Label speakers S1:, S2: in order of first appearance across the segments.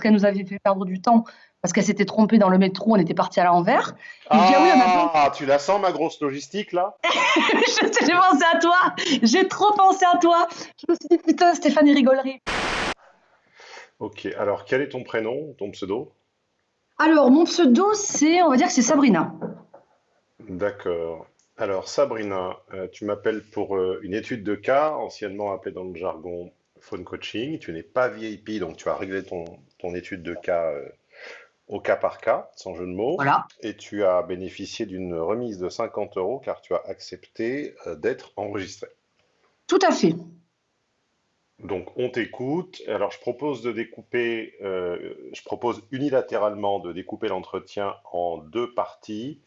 S1: parce qu'elle nous avait fait perdre du temps, parce qu'elle s'était trompée dans le métro, on était parti à l'envers. Dit, ah oui, on a plein-
S2: Ah, tu la sens ma grosse logistique là?
S1: J'ai pensé à toi, j'ai trop pensé à toi. Je me suis dit, putain, Stéphanie rigolerie.
S2: Ok, alors quel est ton prénom, ton pseudo?
S1: Alors, mon pseudo, c'est, on va dire que c'est Sabrina.
S2: D'accord. Alors Sabrina, euh, tu m'appelles pour euh, une étude de cas, anciennement appelée dans le jargon phone coaching. Tu n'es pas VIP, donc tu as réglé ton, ton étude de cas euh, au cas par cas, sans jeu de mots.
S1: Voilà.
S2: Et tu as bénéficié d'une remise de 50 euros car tu as accepté euh, d'être enregistré.
S1: Tout à fait.
S2: Donc on t'écoute. Alors je propose de découper, euh, je propose unilatéralement de découper l'entretien en deux parties.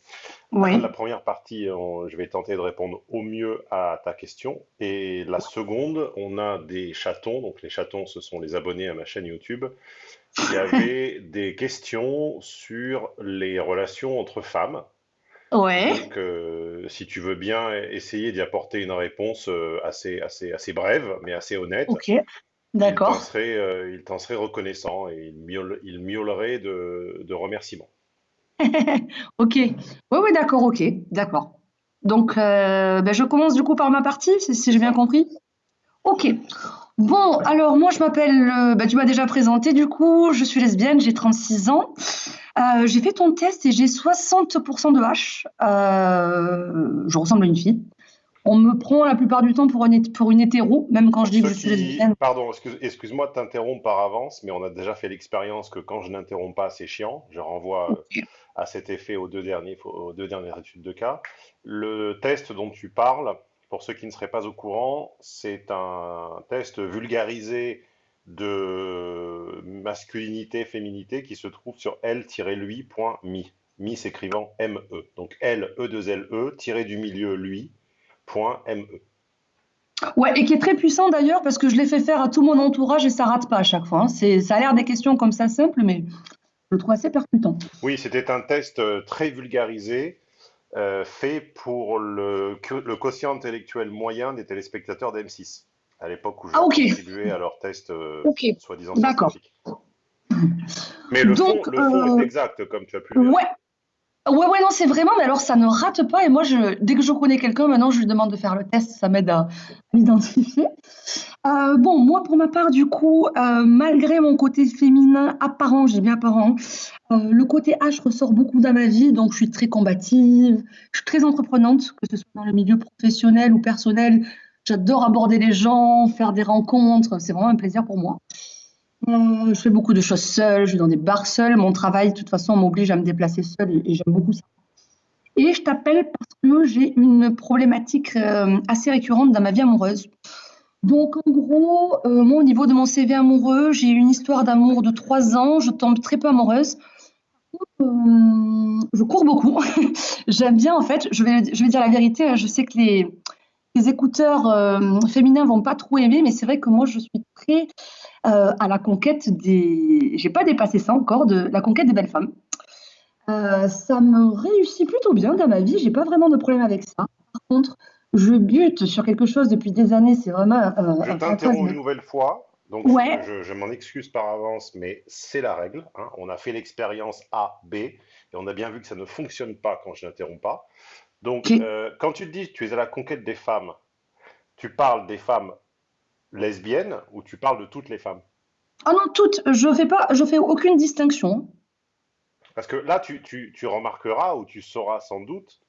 S1: Oui.
S2: La première partie, on- je vais tenter de répondre au mieux à ta question. Et la seconde, on a des chatons. Donc les chatons, ce sont les abonnés à ma chaîne YouTube. Il y avait des questions sur les relations entre femmes.
S1: Ouais.
S2: Donc, euh, si tu veux bien essayer d'y apporter une réponse euh, assez, assez, assez brève, mais assez honnête,
S1: Ok.
S2: il t'en
S1: D'accord.
S2: serait, euh, il t'en serait reconnaissant et il miaule- il miaulerait de, de remerciements.
S1: Ok. Oui, oui, d'accord, ok. D'accord. Donc, euh, ben, je commence du coup par ma partie, si, si j'ai bien compris. Ok. Bon, alors moi je m'appelle, euh, ben, tu m'as déjà présenté du coup, je suis lesbienne, j'ai 36 ans. Euh, j'ai fait ton test et j'ai 60% de H. Euh, je ressemble à une fille. On me prend la plupart du temps pour une, pour une hétéro, même quand je dis que je suis
S2: qui,
S1: lesbienne.
S2: pardon, excuse, excuse-moi de t'interrompre par avance, mais on a déjà fait l'expérience que quand je n'interromps pas, c'est chiant. Je renvoie euh, à cet effet aux deux derniers, aux deux dernières études de cas. Le test dont tu parles, pour ceux qui ne seraient pas au courant, c'est un test vulgarisé de masculinité, féminité qui se trouve sur l-lui.me. Mi s'écrivant M-E. Donc L, E-2-L-E, tiré du milieu lui, point M-E.
S1: Ouais, et qui est très puissant d'ailleurs parce que je l'ai fait faire à tout mon entourage et ça rate pas à chaque fois. hein. C'est, ça a l'air des questions comme ça simples, mais je le trouve assez percutant.
S2: Oui, c'était un test euh, très vulgarisé, euh, fait pour le, quotient intellectuel moyen des téléspectateurs d'M6, à l'époque où je
S1: Ah,
S2: contribuais à leur test euh, soi-disant scientifique. Mais le fond,
S1: Donc,
S2: le fond
S1: euh,
S2: est exact, comme tu as pu le.
S1: Ouais, ouais, ouais, non, c'est vraiment, mais alors ça ne rate pas. Et moi, je, dès que je connais quelqu'un, maintenant, je lui demande de faire le test, ça m'aide à, à l'identifier. Euh, bon, moi, pour ma part, du coup, euh, malgré mon côté féminin apparent, j'ai bien apparent, euh, le côté H ressort beaucoup dans ma vie, donc je suis très combative, je suis très entreprenante, que ce soit dans le milieu professionnel ou personnel. J'adore aborder les gens, faire des rencontres, c'est vraiment un plaisir pour moi. Euh, je fais beaucoup de choses seule, je vais dans des bars seule. Mon travail, de toute façon, m'oblige à me déplacer seule et, j'aime beaucoup ça. Et je t'appelle parce que j'ai une problématique euh, assez récurrente dans ma vie amoureuse. Donc, en gros, euh, moi, au niveau de mon CV amoureux, j'ai une histoire d'amour de trois ans. Je tombe très peu amoureuse. Je cours beaucoup. J'aime bien, en fait, je vais, dire la vérité. hein, Je sais que les, écouteurs euh, féminins vont pas trop aimer, mais c'est vrai que moi, je suis très à la conquête des. J'ai pas dépassé ça encore, de la conquête des belles femmes. Euh, ça me réussit plutôt bien dans ma vie, j'ai pas vraiment de problème avec ça. Par contre, je bute sur quelque chose depuis des années, c'est vraiment euh,
S2: Je t'interromps une nouvelle fois, donc
S1: Ouais.
S2: je, je m'en excuse par avance, mais c'est la règle. hein. On a fait l'expérience A, B, et on a bien vu que ça ne fonctionne pas quand je n'interromps pas. Donc, euh, quand tu te dis que tu es à la conquête des femmes, tu parles des femmes lesbiennes ou tu parles de toutes les femmes?
S1: Ah non, toutes, je fais pas, je fais aucune distinction.
S2: Parce que là, tu, tu- tu remarqueras ou tu sauras sans doute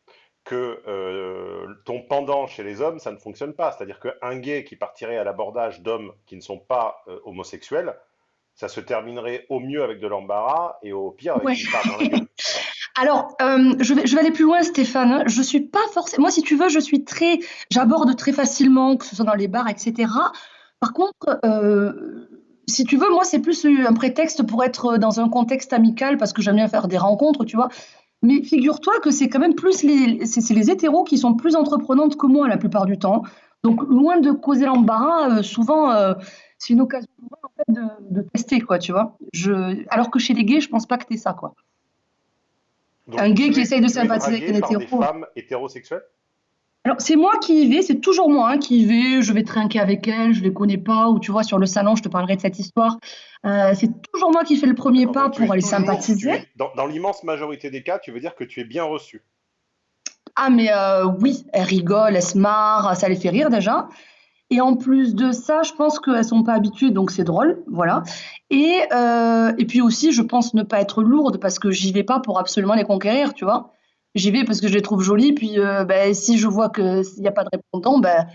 S2: que euh, ton pendant chez les hommes, ça ne fonctionne pas. C'est-à-dire qu'un gay qui partirait à l'abordage d'hommes qui ne sont pas euh, homosexuels, ça se terminerait au mieux avec de l'embarras et au pire avec
S1: Ouais.
S2: une dans la gueule.
S1: Alors, euh, je vais, je vais aller plus loin, Stéphane. hein. Je suis pas forcément. Moi, si tu veux, je suis très. J'aborde très facilement, que ce soit dans les bars, etc. Par contre, euh, si tu veux, moi, c'est plus un prétexte pour être dans un contexte amical parce que j'aime bien faire des rencontres, tu vois. Mais figure-toi que c'est quand même plus les, c'est les hétéros qui sont plus entreprenantes que moi la plupart du temps. Donc, loin de causer l'embarras, euh, souvent, euh, c'est une occasion en fait, de, de tester, quoi, tu vois. Je, alors que chez les gays, je pense pas que t'es ça, quoi.
S2: Donc,
S1: Un gay qui
S2: es-
S1: essaye de sympathiser avec un
S2: par des
S1: hétéro.
S2: femmes hétérosexuelles?
S1: Alors, c'est moi qui y vais, c'est toujours moi hein, qui y vais, je vais trinquer avec elle, je les connais pas, ou tu vois, sur le salon, je te parlerai de cette histoire. Euh, c'est toujours moi qui fais le premier
S2: Alors,
S1: pas
S2: es
S1: pour aller sympathiser.
S2: es, dans, dans l'immense majorité des cas, tu veux dire que tu es bien reçu.
S1: Ah, mais euh, oui, elle rigole, elle se marre, ça les fait rire déjà. Et en plus de ça, je pense qu'elles sont pas habituées, donc c'est drôle, voilà. Et, euh, et puis aussi, je pense ne pas être lourde parce que j'y vais pas pour absolument les conquérir, tu vois. J'y vais parce que je les trouve jolies, puis euh, ben, si je vois que s'il n'y a pas de répondant, ben,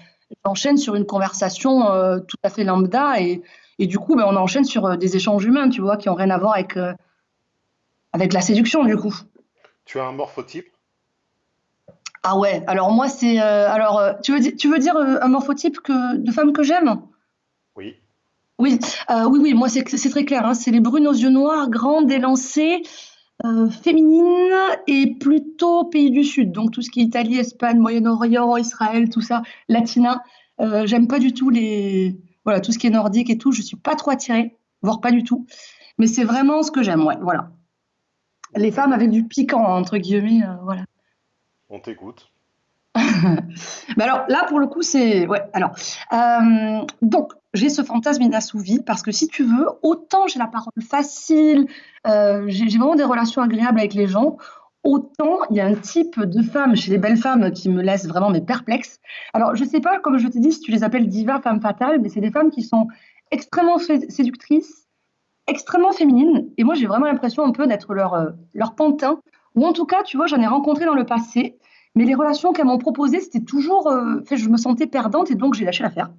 S1: j'enchaîne sur une conversation euh, tout à fait lambda et, et du coup, ben, on enchaîne sur euh, des échanges humains, tu vois, qui ont rien à voir avec, euh, avec la séduction, du coup.
S2: Tu as un morphotype?
S1: Ah ouais, alors moi c'est alors tu veux dire tu veux dire un morphotype que de femme que j'aime?
S2: Oui.
S1: Oui, oui, oui, moi c'est c'est très clair, hein, c'est les brunes aux yeux noirs, grandes, élancées, euh, féminines et plutôt pays du Sud, donc tout ce qui est Italie, Espagne, Moyen-Orient, Israël, tout ça, latina. Euh, j'aime pas du tout les voilà tout ce qui est nordique et tout, je suis pas trop attirée, voire pas du tout. Mais c'est vraiment ce que j'aime, ouais, voilà. Les femmes avec du piquant entre guillemets, euh, voilà.
S2: On t'écoute.
S1: Mais alors là, pour le coup, c'est ouais. Alors donc j'ai ce fantasme inassouvi parce que si tu veux, autant j'ai la parole facile, euh, j'ai vraiment des relations agréables avec les gens, autant il y a un type de femme chez les belles femmes qui me laisse vraiment mais perplexe. Alors je sais pas, comme je t'ai dit, si tu les appelles divas, femmes fatales, mais c'est des femmes qui sont extrêmement sé- séductrices, extrêmement féminines, et moi j'ai vraiment l'impression un peu d'être leur euh, leur pantin. Ou en tout cas, tu vois, j'en ai rencontré dans le passé. Mais les relations qu'elles m'ont proposées, c'était toujours, euh, fait, je me sentais perdante et donc j'ai lâché l'affaire.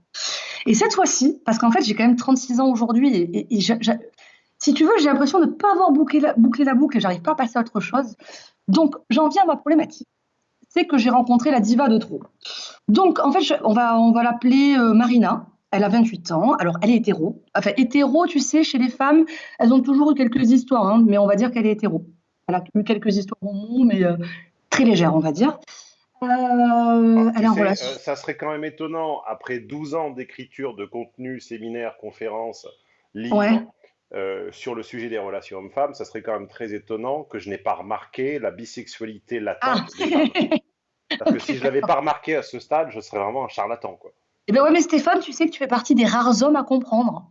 S1: Et cette fois-ci, parce qu'en fait j'ai quand même 36 ans aujourd'hui et, si tu veux, j'ai l'impression de ne pas avoir bouclé la, boucle et j'arrive pas à passer à autre chose. Donc j'en viens à ma problématique. C'est que j'ai rencontré la diva de trop. Donc en fait, je- on va, on va l'appeler euh, Marina. Elle a 28 ans. Alors elle est hétéro. Enfin hétéro, tu sais, chez les femmes, elles ont toujours eu quelques histoires, hein, mais on va dire qu'elle est hétéro. Elle a eu quelques histoires au monde, mais euh, très légères, on va dire. Euh,
S2: Alors, euh, ça serait quand même étonnant, après 12 ans d'écriture de contenu, séminaires, conférences,
S1: Ouais.
S2: livres, euh, sur le sujet des relations hommes-femmes, ça serait quand même très étonnant que je n'ai pas remarqué la bisexualité
S1: Ah,
S2: latente des femmes. Parce que si je l'avais pas remarqué à ce stade, je serais vraiment un charlatan, quoi.
S1: Eh bien ouais, mais Stéphane, tu sais que tu fais partie des rares hommes à comprendre.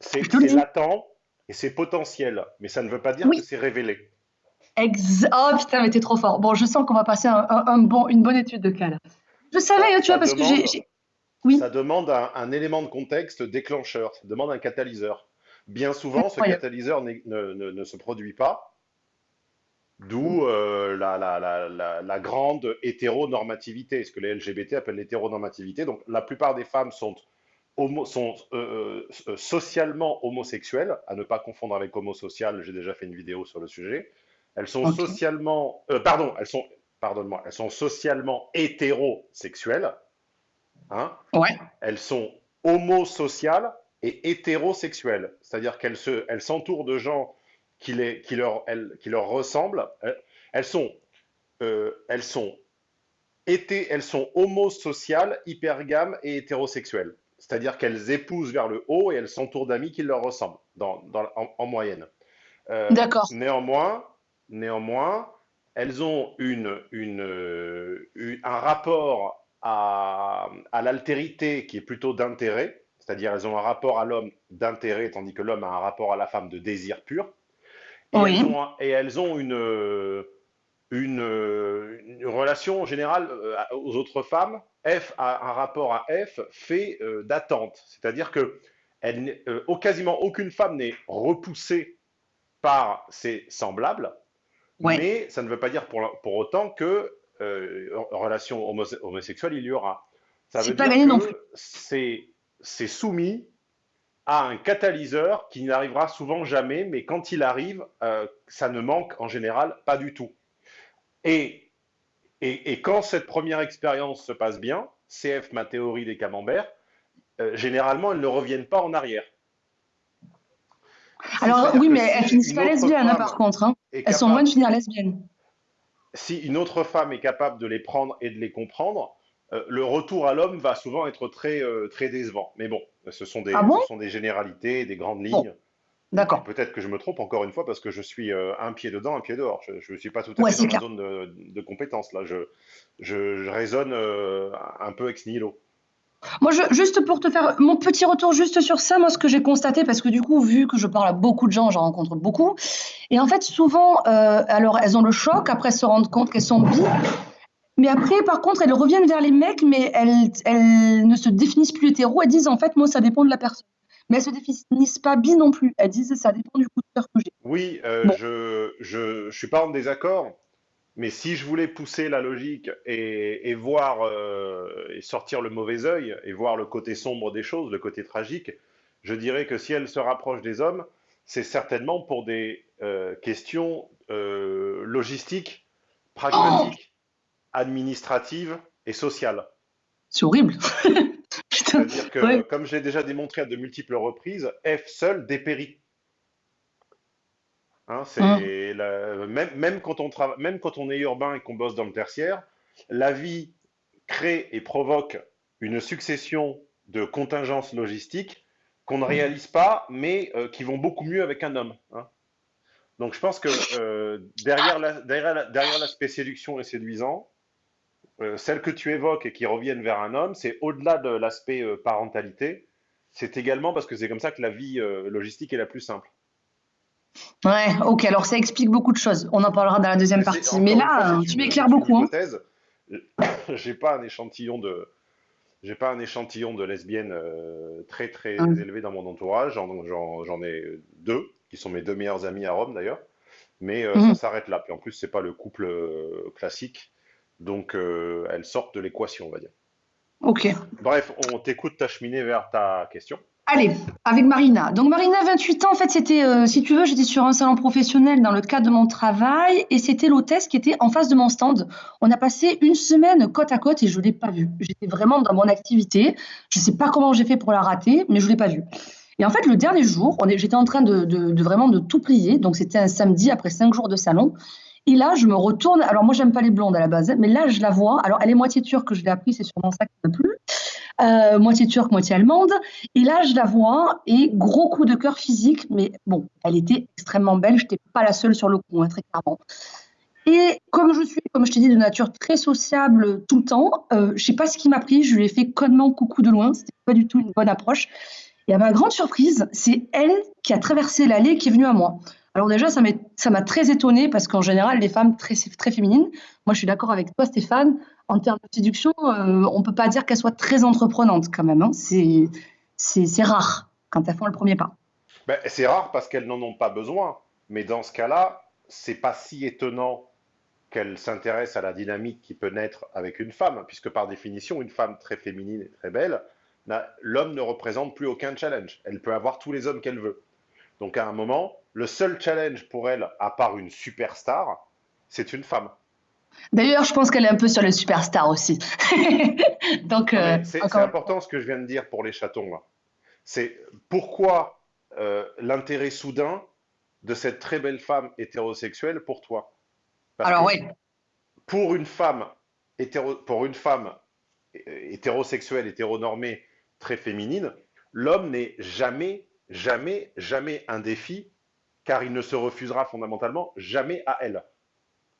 S2: C'est latent et c'est potentiel, mais ça ne veut pas dire que c'est révélé.
S1: Ex oh putain, mais t'es trop fort. Bon, je sens qu'on va passer un, un- un bon, une bonne étude de cas là. Je savais,
S2: Ça,
S1: hein, tu vois, parce que j'ai... Oui,
S2: ça demande un, un élément de contexte déclencheur, ça demande un catalyseur. Bien souvent, ce
S1: incroyable.
S2: catalyseur ne, ne- ne se produit pas, d'où euh, la, la- la- la- la grande hétéronormativité, ce que les LGBT appellent l'hétéronormativité. Donc, la plupart des femmes sont, homo- sont euh, euh, socialement homosexuelles, à ne pas confondre avec homosocial, j'ai déjà fait une vidéo sur le sujet. Elles sont socialement, euh, pardon, elles sont, pardonne-moi, elles sont socialement hétérosexuelles, hein,
S1: Ouais.
S2: elles sont homosociales et hétérosexuelles. C'est-à-dire qu'elles se, elles s'entourent de gens qui, les, qui, leur, elles- qui leur ressemblent. Elles, sont, euh, elles sont, hété- elles sont homosociales, hypergames et hétérosexuelles. C'est-à-dire qu'elles épousent vers le haut et elles s'entourent d'amis qui leur ressemblent, dans, dans- en, en moyenne. Euh,
S1: D'accord.
S2: néanmoins, néanmoins, elles ont une, une, euh, une- un rapport à, à l'altérité qui est plutôt d'intérêt, c'est-à-dire elles ont un rapport à l'homme d'intérêt, tandis que l'homme a un rapport à la femme de désir pur, et elles ont, un- et elles ont une, euh, une, euh, une relation générale aux autres femmes. F a un rapport à F fait d'attente, c'est-à-dire que elle quasiment aucune femme n'est repoussée par ses semblables,
S1: Ouais.
S2: mais ça ne veut pas dire pour, pour autant que euh, relation homose- homosexuelle il y aura. Ça veut
S1: pas
S2: dire que c'est soumis à un catalyseur qui n'arrivera souvent jamais, mais quand il arrive, euh, ça ne manque en général pas du tout. Et, et, et quand cette première expérience se passe bien, CF, ma théorie des camemberts, euh, généralement elles ne reviennent pas en arrière.
S1: Alors oui, mais elles finissent pas lesbiennes, hein, par contre. hein.
S2: Est
S1: Elles sont loin de
S2: capable
S1: finir lesbiennes.
S2: si une autre femme est capable de les prendre et de les comprendre, euh, le retour à l'homme va souvent être très, euh, très décevant. Mais bon, ce sont
S1: Ah
S2: des,
S1: bon?
S2: ce sont des généralités, des grandes
S1: Bon.
S2: lignes.
S1: D'accord.
S2: Peut-être que je me trompe encore une fois parce que je suis euh, un pied dedans, un pied dehors. Je ne suis pas tout à
S1: Ouais,
S2: fait dans ma zone de, de compétence là. Je, je, je raisonne un peu ex nihilo.
S1: Moi, je, juste pour te faire mon petit retour juste sur ça, moi, ce que j'ai constaté, parce que du coup, vu que je parle à beaucoup de gens, j'en rencontre beaucoup, et en fait, souvent, euh, alors, elles ont le choc, après elles se rendent compte qu'elles sont bi, mais après, par contre, elles reviennent vers les mecs, mais elles, elles ne se définissent plus hétéro, elles disent, en fait, moi, ça dépend de la personne. Mais elles se définissent pas bi non plus, elles disent, ça dépend du coup de cœur que j'ai.
S2: Oui, euh,
S1: Bon,
S2: je, je, je suis pas en désaccord, mais si je voulais pousser la logique et, et voir euh, et sortir le mauvais œil et voir le côté sombre des choses, le côté tragique, je dirais que si elle se rapproche des hommes, c'est certainement pour des euh, questions euh, logistiques, pragmatiques, administratives et sociales.
S1: c'est horrible.
S2: C'est-à-dire que,
S1: ouais.
S2: comme j'ai déjà démontré à de multiples reprises, F seul dépérit. Hein, la- même, même quand on trava- même quand on est urbain et qu'on bosse dans le tertiaire, la vie crée et provoque une succession de contingences logistiques qu'on ne
S1: hum.
S2: réalise pas, mais euh, qui vont beaucoup mieux avec un homme. hein. Donc je pense que euh, derrière la- derrière la- derrière l'aspect séduction et séduisant, euh, celles que tu évoques et qui reviennent vers un homme, c'est au-delà de l'aspect euh, parentalité, c'est également parce que c'est comme ça que la vie logistique est la plus simple.
S1: Ouais, ok, alors ça explique beaucoup de choses. On en parlera dans la deuxième
S2: Mais
S1: partie. Mais
S2: fois,
S1: là, tu m'éclaires beaucoup, hein.
S2: J'ai pas un échantillon de, j'ai pas un échantillon de lesbiennes euh, très très élevé dans mon entourage. J'en, ai deux qui sont mes deux meilleurs amis à Rome d'ailleurs. Mais euh, ça
S1: hum.
S2: s'arrête là. Puis en plus, c'est pas le couple euh, classique, donc elles sortent de l'équation, on va dire.
S1: Ok.
S2: Bref, on t'écoute t'acheminer vers ta question.
S1: Allez, avec Marina. Donc Marina, 28 ans, en fait, c'était, euh, si tu veux, j'étais sur un salon professionnel dans le cadre de mon travail et c'était l'hôtesse qui était en face de mon stand. On a passé une semaine côte à côte et je ne l'ai pas vue. J'étais vraiment dans mon activité. Je ne sais pas comment j'ai fait pour la rater, mais je ne l'ai pas vue. Et en fait, le dernier jour, j'étais en train de- de vraiment de tout plier. Donc c'était un samedi après cinq jours de salon. Et là, je me retourne. Alors moi, j'aime pas les blondes à la base, mais là, je la vois. Alors elle est moitié turque, je l'ai appris, c'est sûrement ça qui m'a plu. Euh, moitié turque, moitié allemande. Et là, je la vois et gros coup de cœur physique, mais bon, elle était extrêmement belle. Je n'étais pas la seule sur le coup, hein, très clairement. Et comme je suis, comme je t'ai dit, de nature très sociable tout le temps, euh, je sais pas ce qui m'a pris. Je lui ai fait connement coucou de loin. C'était pas du tout une bonne approche. Et à ma grande surprise, c'est elle qui a traversé l'allée et qui est venue à moi. Alors déjà, ça m'a très étonnée parce qu'en général, les femmes très, très féminines, moi je suis d'accord avec toi Stéphane, en termes de séduction, euh, on peut pas dire qu'elles soient très entreprenantes quand même. hein. C'est, rare quand elles font le premier pas.
S2: Ben, c'est rare parce qu'elles n'en ont pas besoin. Mais dans ce cas-là, c'est pas si étonnant qu'elles s'intéressent à la dynamique qui peut naître avec une femme, puisque par définition, une femme très féminine et très belle, l'homme ne représente plus aucun challenge. Elle peut avoir tous les hommes qu'elle veut. Donc à un moment, le seul challenge pour elle, à part une superstar, c'est une femme.
S1: D'ailleurs, je pense qu'elle est un peu sur les superstars aussi. Donc, euh,
S2: c'est
S1: encore
S2: important ce que je viens de dire pour les chatons. C'est pourquoi euh, l'intérêt soudain de cette très belle femme hétérosexuelle pour toi? Parce
S1: Alors oui,
S2: pour une femme hétéro- pour une femme euh, hétérosexuelle, hétéronormée, très féminine, l'homme n'est jamais, jamais, jamais un défi, car il ne se refusera fondamentalement jamais à elle.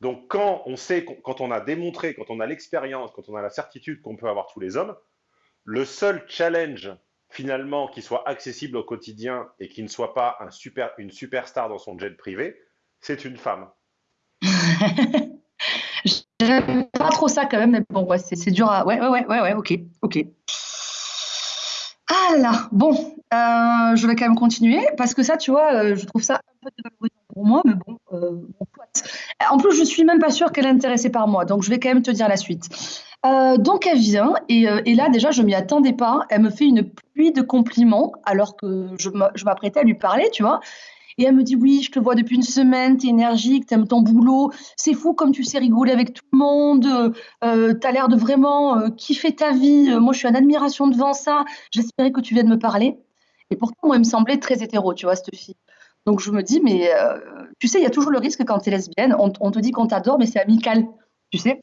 S2: Donc quand on sait, quand on a démontré, quand on a l'expérience, quand on a la certitude qu'on peut avoir tous les hommes, le seul challenge finalement qui soit accessible au quotidien et qui ne soit pas une superstar dans son jet privé, c'est une femme.
S1: j'aime pas trop ça quand même, mais bon, c'est dur à. Ouais, ouais, ouais, ouais, ok, ok. Ah là, bon, euh, je vais quand même continuer parce que ça, tu vois, euh, je trouve ça peu dévalorisant pour moi, mais bon, euh, soit. En plus, je suis même pas sûre qu'elle est intéressée par moi, donc je vais quand même te dire la suite. Euh, donc elle vient et, euh, là déjà je m'y attendais pas. Elle me fait une pluie de compliments alors que je m'a- je m'apprêtais à lui parler, tu vois. Et elle me dit oui, je te vois depuis une semaine, t'es énergique, t'aimes ton boulot, c'est fou comme tu sais rigoler avec tout le monde, euh, euh, t'as l'air de vraiment euh, kiffer ta vie. Euh, moi, je suis en admiration devant ça. J'espérais que tu viennes me parler. Et pourtant, moi, elle me semblait très hétéro, tu vois, cette fille. Donc je me dis, mais euh, tu sais, il y a toujours le risque quand t'es lesbienne, on, on te dit qu'on t'adore, mais c'est amical, tu sais.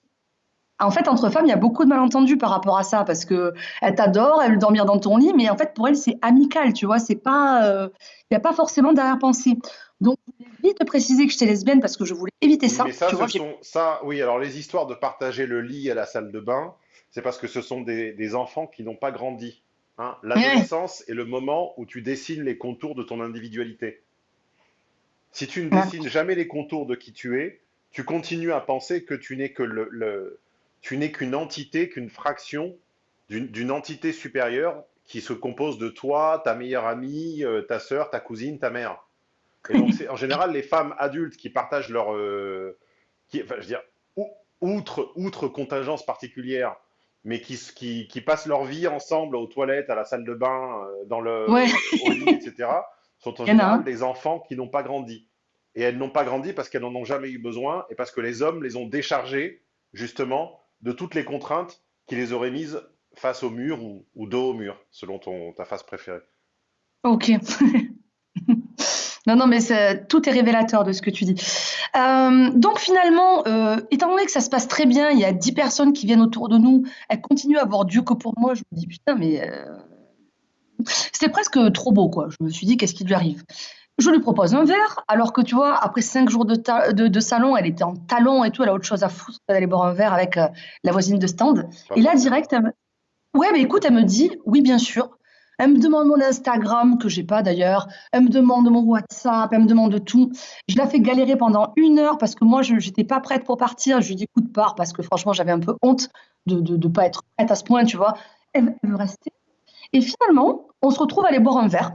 S1: En fait, entre femmes, il y a beaucoup de malentendus par rapport à ça parce que elle t'adore, elle veut dormir dans ton lit, mais en fait, pour elle, c'est amical, tu vois. C'est pas, euh, il n'y a pas forcément d'arrière-pensée. Donc, je voulais vite te préciser que j'étais lesbienne parce que je voulais éviter ça.
S2: Mais ça,
S1: Tu
S2: ce
S1: vois,
S2: sont, ça, oui, alors les histoires de partager le lit à la salle de bain, c'est parce que ce sont des, des enfants qui n'ont pas grandi. hein.
S1: Ouais,
S2: L'adolescence est le moment où tu dessines les contours de ton individualité. Si tu ne
S1: ouais.
S2: dessines jamais les contours de qui tu es, tu continues à penser que tu n'es que le, le- tu n'es qu'une entité, qu'une fraction d'une entité supérieure qui se compose de toi, ta meilleure amie, euh, ta sœur, ta cousine, ta mère. Et donc, c'est en général les femmes adultes qui partagent leur, euh, qui, enfin, je veux dire, ou- outre, outre contingence particulière, mais qui, qui, qui passent leur vie ensemble aux toilettes, à la salle de bain, euh, dans
S1: Ouais,
S2: le, au lit, etc., sont en général des enfants qui n'ont pas grandi. Et elles n'ont pas grandi parce qu'elles n'en ont jamais eu besoin et parce que les hommes les ont déchargées, justement, de toutes les contraintes qui les auraient mises face au mur ou, ou dos au mur, selon ton, ta face préférée.
S1: Ok. Non, non, mais tout est révélateur de ce que tu dis. Euh, donc finalement, euh, étant donné que ça se passe très bien, il y a 10 personnes qui viennent autour de nous, elles continuent à avoir Dieu que pour moi, je me dis putain, mais euh, c'était presque trop beau, quoi. Je me suis dit, qu'est-ce qui lui arrive? Je lui propose un verre, alors que tu vois, après cinq jours de, de, de salon, elle était en talons et tout, elle a autre chose à foutre d'aller boire un verre avec euh, la voisine de stand. Et là, direct, elle me... ouais, mais écoute, elle me dit, oui, bien sûr. Elle me demande mon Instagram, que j'ai pas d'ailleurs. Elle me demande mon WhatsApp, elle me demande tout. Je la fais galérer pendant une heure parce que moi, je n'étais pas prête pour partir. Je lui dis, écoute, pars, parce que franchement, j'avais un peu honte de ne pas être prête à ce point, tu vois. Elle, elle veut rester. Et finalement, on se retrouve à aller boire un verre.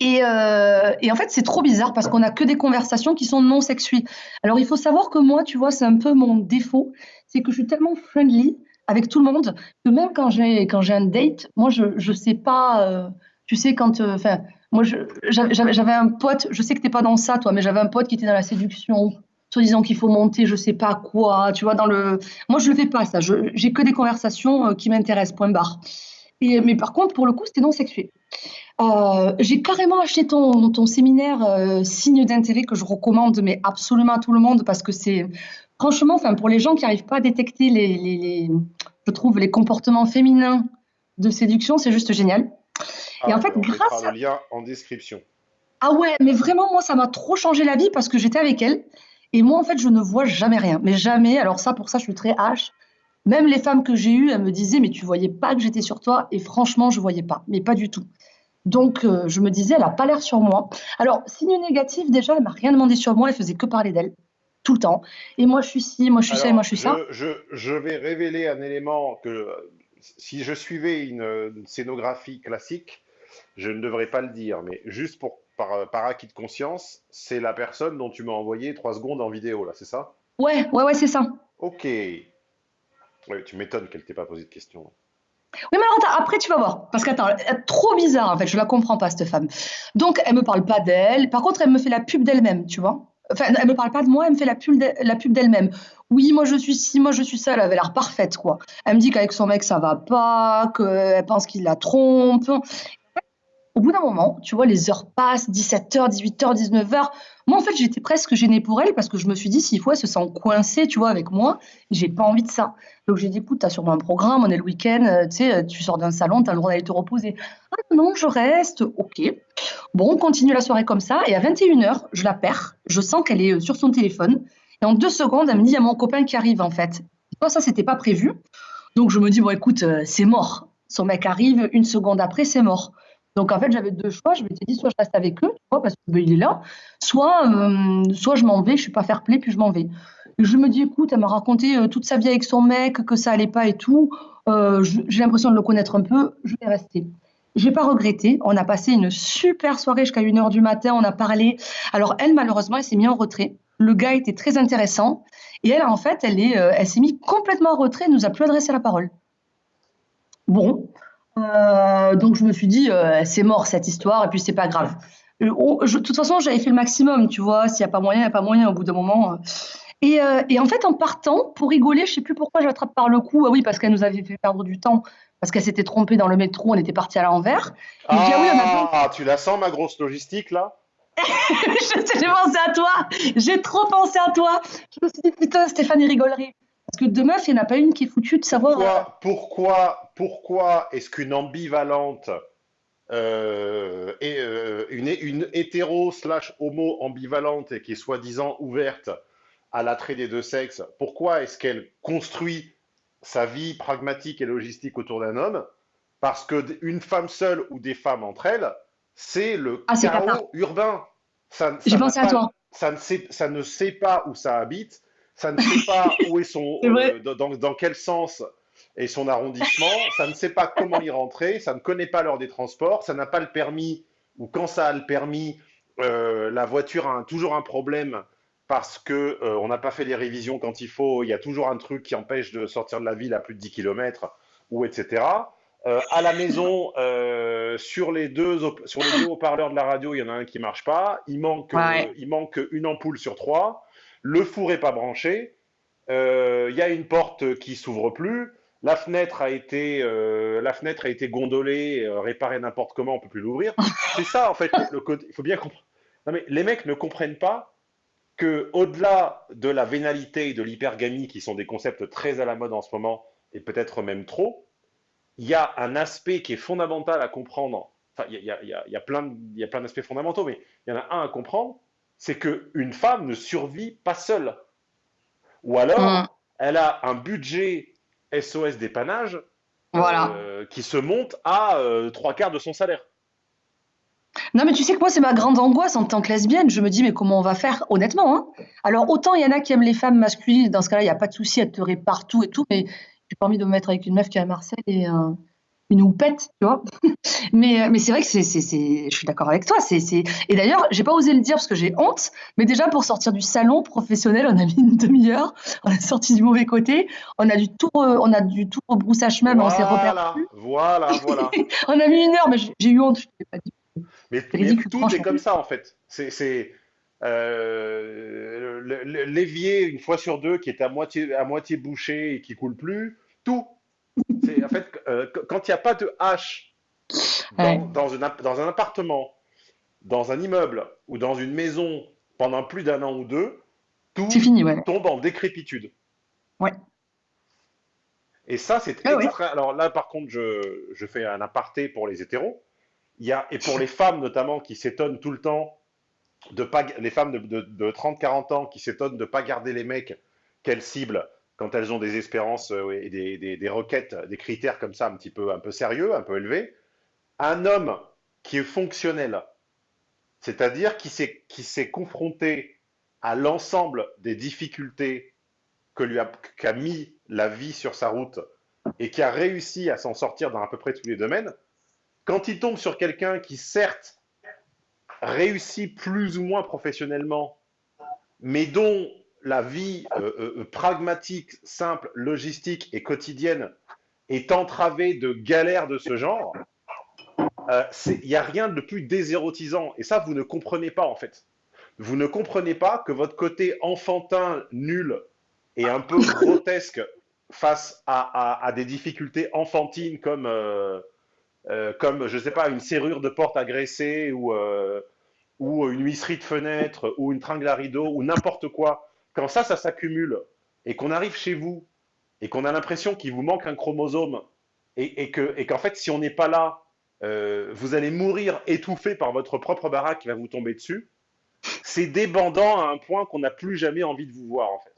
S1: Et, euh, et en fait, c'est trop bizarre parce qu'on a que des conversations qui sont non sexuées. Alors, il faut savoir que moi, tu vois, c'est un peu mon défaut, c'est que je suis tellement friendly avec tout le monde que même quand j'ai quand j'ai un date, moi, je je sais pas, euh, tu sais, quand, euh, enfin, moi, j'avais un pote, je sais que t'es pas dans ça, toi, mais j'avais un pote qui était dans la séduction, soi-disant qu'il faut monter, je sais pas quoi, tu vois, dans le. Moi, je le fais pas, ça. J'ai que des conversations qui m'intéressent, point barre. Et, mais par contre, pour le coup, c'était non sexué. Euh, j'ai carrément acheté ton, ton séminaire euh, Signe d'intérêt que je recommande, mais absolument à tout le monde parce que c'est franchement, enfin, pour les gens qui n'arrivent pas à détecter les, les- les- je trouve, les comportements féminins de séduction, c'est juste génial. Et
S2: Ah,
S1: en fait,
S2: on
S1: grâce
S2: le
S1: à...
S2: lien en description.
S1: Ah ouais, mais vraiment, moi, ça m'a trop changé la vie parce que j'étais avec elle. Et moi, en fait, je ne vois jamais rien. Mais jamais. Alors ça, pour ça, je suis très H. Même les femmes que j'ai eues, elles me disaient, mais tu voyais pas que j'étais sur toi. Et franchement, je voyais pas. Mais pas du tout. Donc, euh, je me disais, elle a pas l'air sur moi. Alors, signe négatif, déjà, elle m'a rien demandé sur moi. Elle faisait que parler d'elle. Tout le temps. Et moi, je suis ci, moi, je suis ça, et moi, je suis
S2: je,
S1: ça.
S2: je, je vais révéler un élément que si je suivais une, une scénographie classique, je ne devrais pas le dire, mais juste pour, par, par acquis de conscience, c'est la personne dont tu m'as envoyé trois secondes en vidéo, là, c'est ça?
S1: Ouais, ouais, ouais, c'est ça.
S2: Ok. Oui, tu m'étonnes qu'elle t'ait pas posé de questions.
S1: Oui, mais alors, attends, après, tu vas voir. Parce qu'attends, elle trop bizarre, en fait. Je la comprends pas, cette femme. Donc, elle me parle pas d'elle. Par contre, elle me fait la pub d'elle-même, tu vois. Enfin, elle me parle pas de moi, elle me fait la pub la pub d'elle-même. Oui, moi, je suis ci, moi, je suis ça. Elle avait l'air parfaite, quoi. Elle me dit qu'avec son mec, ça va pas, qu'elle pense qu'il la trompe. Au bout d'un moment, tu vois, les heures passent, 17h, 18h, 19h. Moi, en fait, j'étais presque gênée pour elle parce que je me suis dit, s'il faut, elle se sent coincée, tu vois, avec moi. J'ai pas envie de ça. Donc, j'ai dit, écoute, t'as sûrement un programme, on est le week-end, euh, tu sais, euh, tu sors d'un salon, t'as le droit d'aller te reposer. Ah non, je reste, ok. Bon, on continue la soirée comme ça. Et à 21h, je la perds. Je sens qu'elle est euh, sur son téléphone. Et en deux secondes, elle me dit, il y a mon copain qui arrive, en fait. Toi, ça, c'était pas prévu. Donc, je me dis, bon, écoute, c'est mort. Son mec arrive, une seconde après, c'est mort. Donc, en fait, j'avais deux choix. Je m'étais dit, soit je reste avec eux, tu vois, parce qu'il est là, soit, euh, soit je m'en vais, je suis pas fair play, puis je m'en vais. Je me dis, écoute, elle m'a raconté euh, toute sa vie avec son mec, que ça allait pas et tout. Euh, j'ai l'impression de le connaître un peu, je vais rester. J'ai pas regretté. On a passé une super soirée jusqu'à 1h du matin. On a parlé. Alors, elle, malheureusement, elle s'est mise en retrait. Le gars était très intéressant. Et elle, en fait, elle est, euh, elle s'est mise complètement en retrait. Elle nous a plus adressé la parole. Bon. Euh, donc, je me suis dit, euh, c'est mort cette histoire. Et puis, c'est pas grave. Euh, oh, je- de toute façon, j'avais fait le maximum, tu vois. S'il n'y a pas moyen, il n'y a pas moyen au bout d'un moment. Et, euh, et en fait, en partant, pour rigoler, je sais plus pourquoi je l'attrape par le cou. Ah oui, parce qu'elle nous avait fait perdre du temps. Parce qu'elle s'était trompée dans le métro, on était parti à l'envers. Et je dis, ah oui, on a besoin
S2: Ah, tu la sens, ma grosse logistique, là?
S1: Je- J'ai pensé à toi. J'ai trop pensé à toi. Je me suis dit, putain, Stéphanie rigolerait. Parce que deux meufs, il n'y en a pas une qui est foutue de savoir.
S2: Pourquoi, euh, pourquoi, pourquoi est-ce qu'une ambivalente euh, et, euh, une, une, hétéro slash homo ambivalente et qui est soi-disant ouverte à l'attrait des deux sexes, pourquoi est-ce qu'elle construit sa vie pragmatique et logistique autour d'un homme? Parce qu'une femme seule ou des femmes entre elles, c'est le
S1: ah,
S2: chaos urbain.
S1: Ça, J'ai pensé à toi.
S2: Ça ne, sait, ça ne sait pas où ça habite ça ne sait pas où est son, euh, dans, dans, quel sens est son arrondissement, ça ne sait pas comment y rentrer, ça ne connaît pas l'heure des transports, ça n'a pas le permis, ou quand ça a le permis, euh, la voiture a toujours un problème parce qu'on euh, n'a pas fait les révisions quand il faut, il y a toujours un truc qui empêche de sortir de la ville à plus de 10 km, ou etc. à la maison, sur les deux sur les deux haut-parleurs de la radio, il y en a un qui marche pas. Il manque, il manque une ampoule sur trois le four n'est pas branché, euh, il y a une porte qui s'ouvre plus, la fenêtre a été, euh, la fenêtre a été gondolée, euh, réparée n'importe comment, on peut plus l'ouvrir. C'est ça en fait le, Il faut bien comprendre. Non mais les mecs ne comprennent pas que au-delà de la vénalité et de l'hypergamie, qui sont des concepts très à la mode en ce moment et peut-être même trop, il y a un aspect qui est fondamental à comprendre. Enfin, il y a, y a plein d'aspects fondamentaux, mais il y en a un à comprendre, c'est qu'une femme ne survit pas seule. Ou alors, mm. elle a un budget SOS dépannage euh, qui se monte à euh, trois quarts de son salaire.
S1: Non, mais tu sais que moi, c'est ma grande angoisse en tant que lesbienne. Je me dis, mais comment on va faire, honnêtement hein? Alors, autant il y en a qui aiment les femmes masculines, dans ce cas-là, il n'y a pas de souci, elles te partout et tout, mais j'ai pas envie de me mettre avec une meuf qui est à Marseille et, euh, une houppette, tu vois. mais euh, mais c'est vrai que c'est, c'est, je suis d'accord avec toi. C'est, c'est... Et d'ailleurs, j'ai pas osé le dire parce que j'ai honte, mais déjà pour sortir du salon professionnel, on a mis une demi-heure, on a sorti du mauvais côté, on a du tout, on a du tout à chemin,
S2: mais on s'est repéré. Voilà, voilà.
S1: on a mis une heure, mais j'ai eu honte, je t'ai pas dit.
S2: Mais, mais tout est comme ça en fait. C'est, c'est euh, l'évier une fois sur deux qui est à moitié, à moitié bouché et qui coule plus, tout en fait, euh, quand il n'y a pas de H dans, dans, un appartement, dans un immeuble ou dans une maison pendant plus d'un an ou deux, tout tombe en décrépitude.
S1: Ouais.
S2: Et ça, c'est ah Alors là, par contre, je, je, fais un aparté pour les hétéros. Il y a, et pour les femmes notamment qui s'étonnent tout le temps de pas, les femmes de, de, de 30-40 ans qui s'étonnent de ne pas garder les mecs qu'elles ciblent quand elles ont des espérances euh, et des, requêtes, des critères comme ça un petit peu, un peu sérieux, un peu élevés, un homme qui est fonctionnel, c'est-à-dire qui s'est confronté à l'ensemble des difficultés que lui a, qu'a mis la vie sur sa route et qui a réussi à s'en sortir dans à peu près tous les domaines, quand il tombe sur quelqu'un qui certes réussit plus ou moins professionnellement, mais dont la vie euh, euh, euh, pragmatique, simple, logistique et quotidienne est entravée de galères de ce genre, il n'y a rien de plus désérotisant. Et ça, vous ne comprenez pas en fait. Vous ne comprenez pas que votre côté enfantin, nul et un peu grotesque face à, des difficultés enfantines comme, comme, je ne sais pas, une serrure de porte agressée ou, ou une huisserie de fenêtre ou une tringle à rideau ou n'importe quoi quand ça, ça s'accumule et qu'on arrive chez vous et qu'on a l'impression qu'il vous manque un chromosome et, qu'en fait, si on n'est pas là, euh, vous allez mourir étouffé par votre propre baraque qui va vous tomber dessus, c'est débandant à un point qu'on n'a plus jamais envie de vous voir en fait.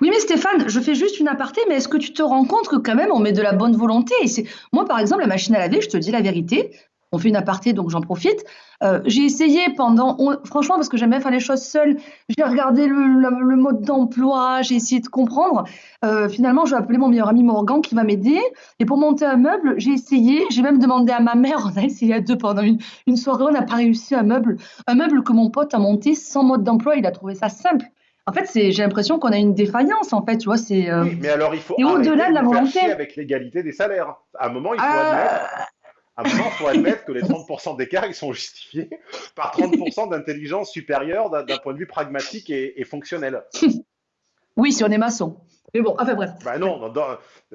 S1: Oui, mais Stéphane, je fais juste une aparté, mais est-ce que tu te rends compte que quand même on met de la bonne volonté? Et moi par exemple la machine à laver, je te dis la vérité, on fait une aparté, donc j'en profite. Euh, j'ai essayé pendant, franchement, parce que j'aime bien faire les choses seule, j'ai regardé le, mode d'emploi, j'ai essayé de comprendre. Euh, finalement, je vais appeler mon meilleur ami Morgan qui va m'aider. Et pour monter un meuble, j'ai essayé, j'ai même demandé à ma mère, on a essayé à deux pendant une, soirée, on n'a pas réussi un meuble, un meuble que mon pote a monté sans mode d'emploi, il a trouvé ça simple. En fait, j'ai l'impression qu'on a une défaillance, en fait, tu vois, c'est...
S2: Euh, mais alors, il faut au-delà de la volonté. avec l'égalité des salaires. À un moment, il faut admettre à un moment, il faut admettre que les 30% d'écart, ils sont justifiés par 30% d'intelligence supérieure d'un point de vue pragmatique et, fonctionnel.
S1: Oui, si on est maçon. Mais bon, enfin bref.
S2: Bah non,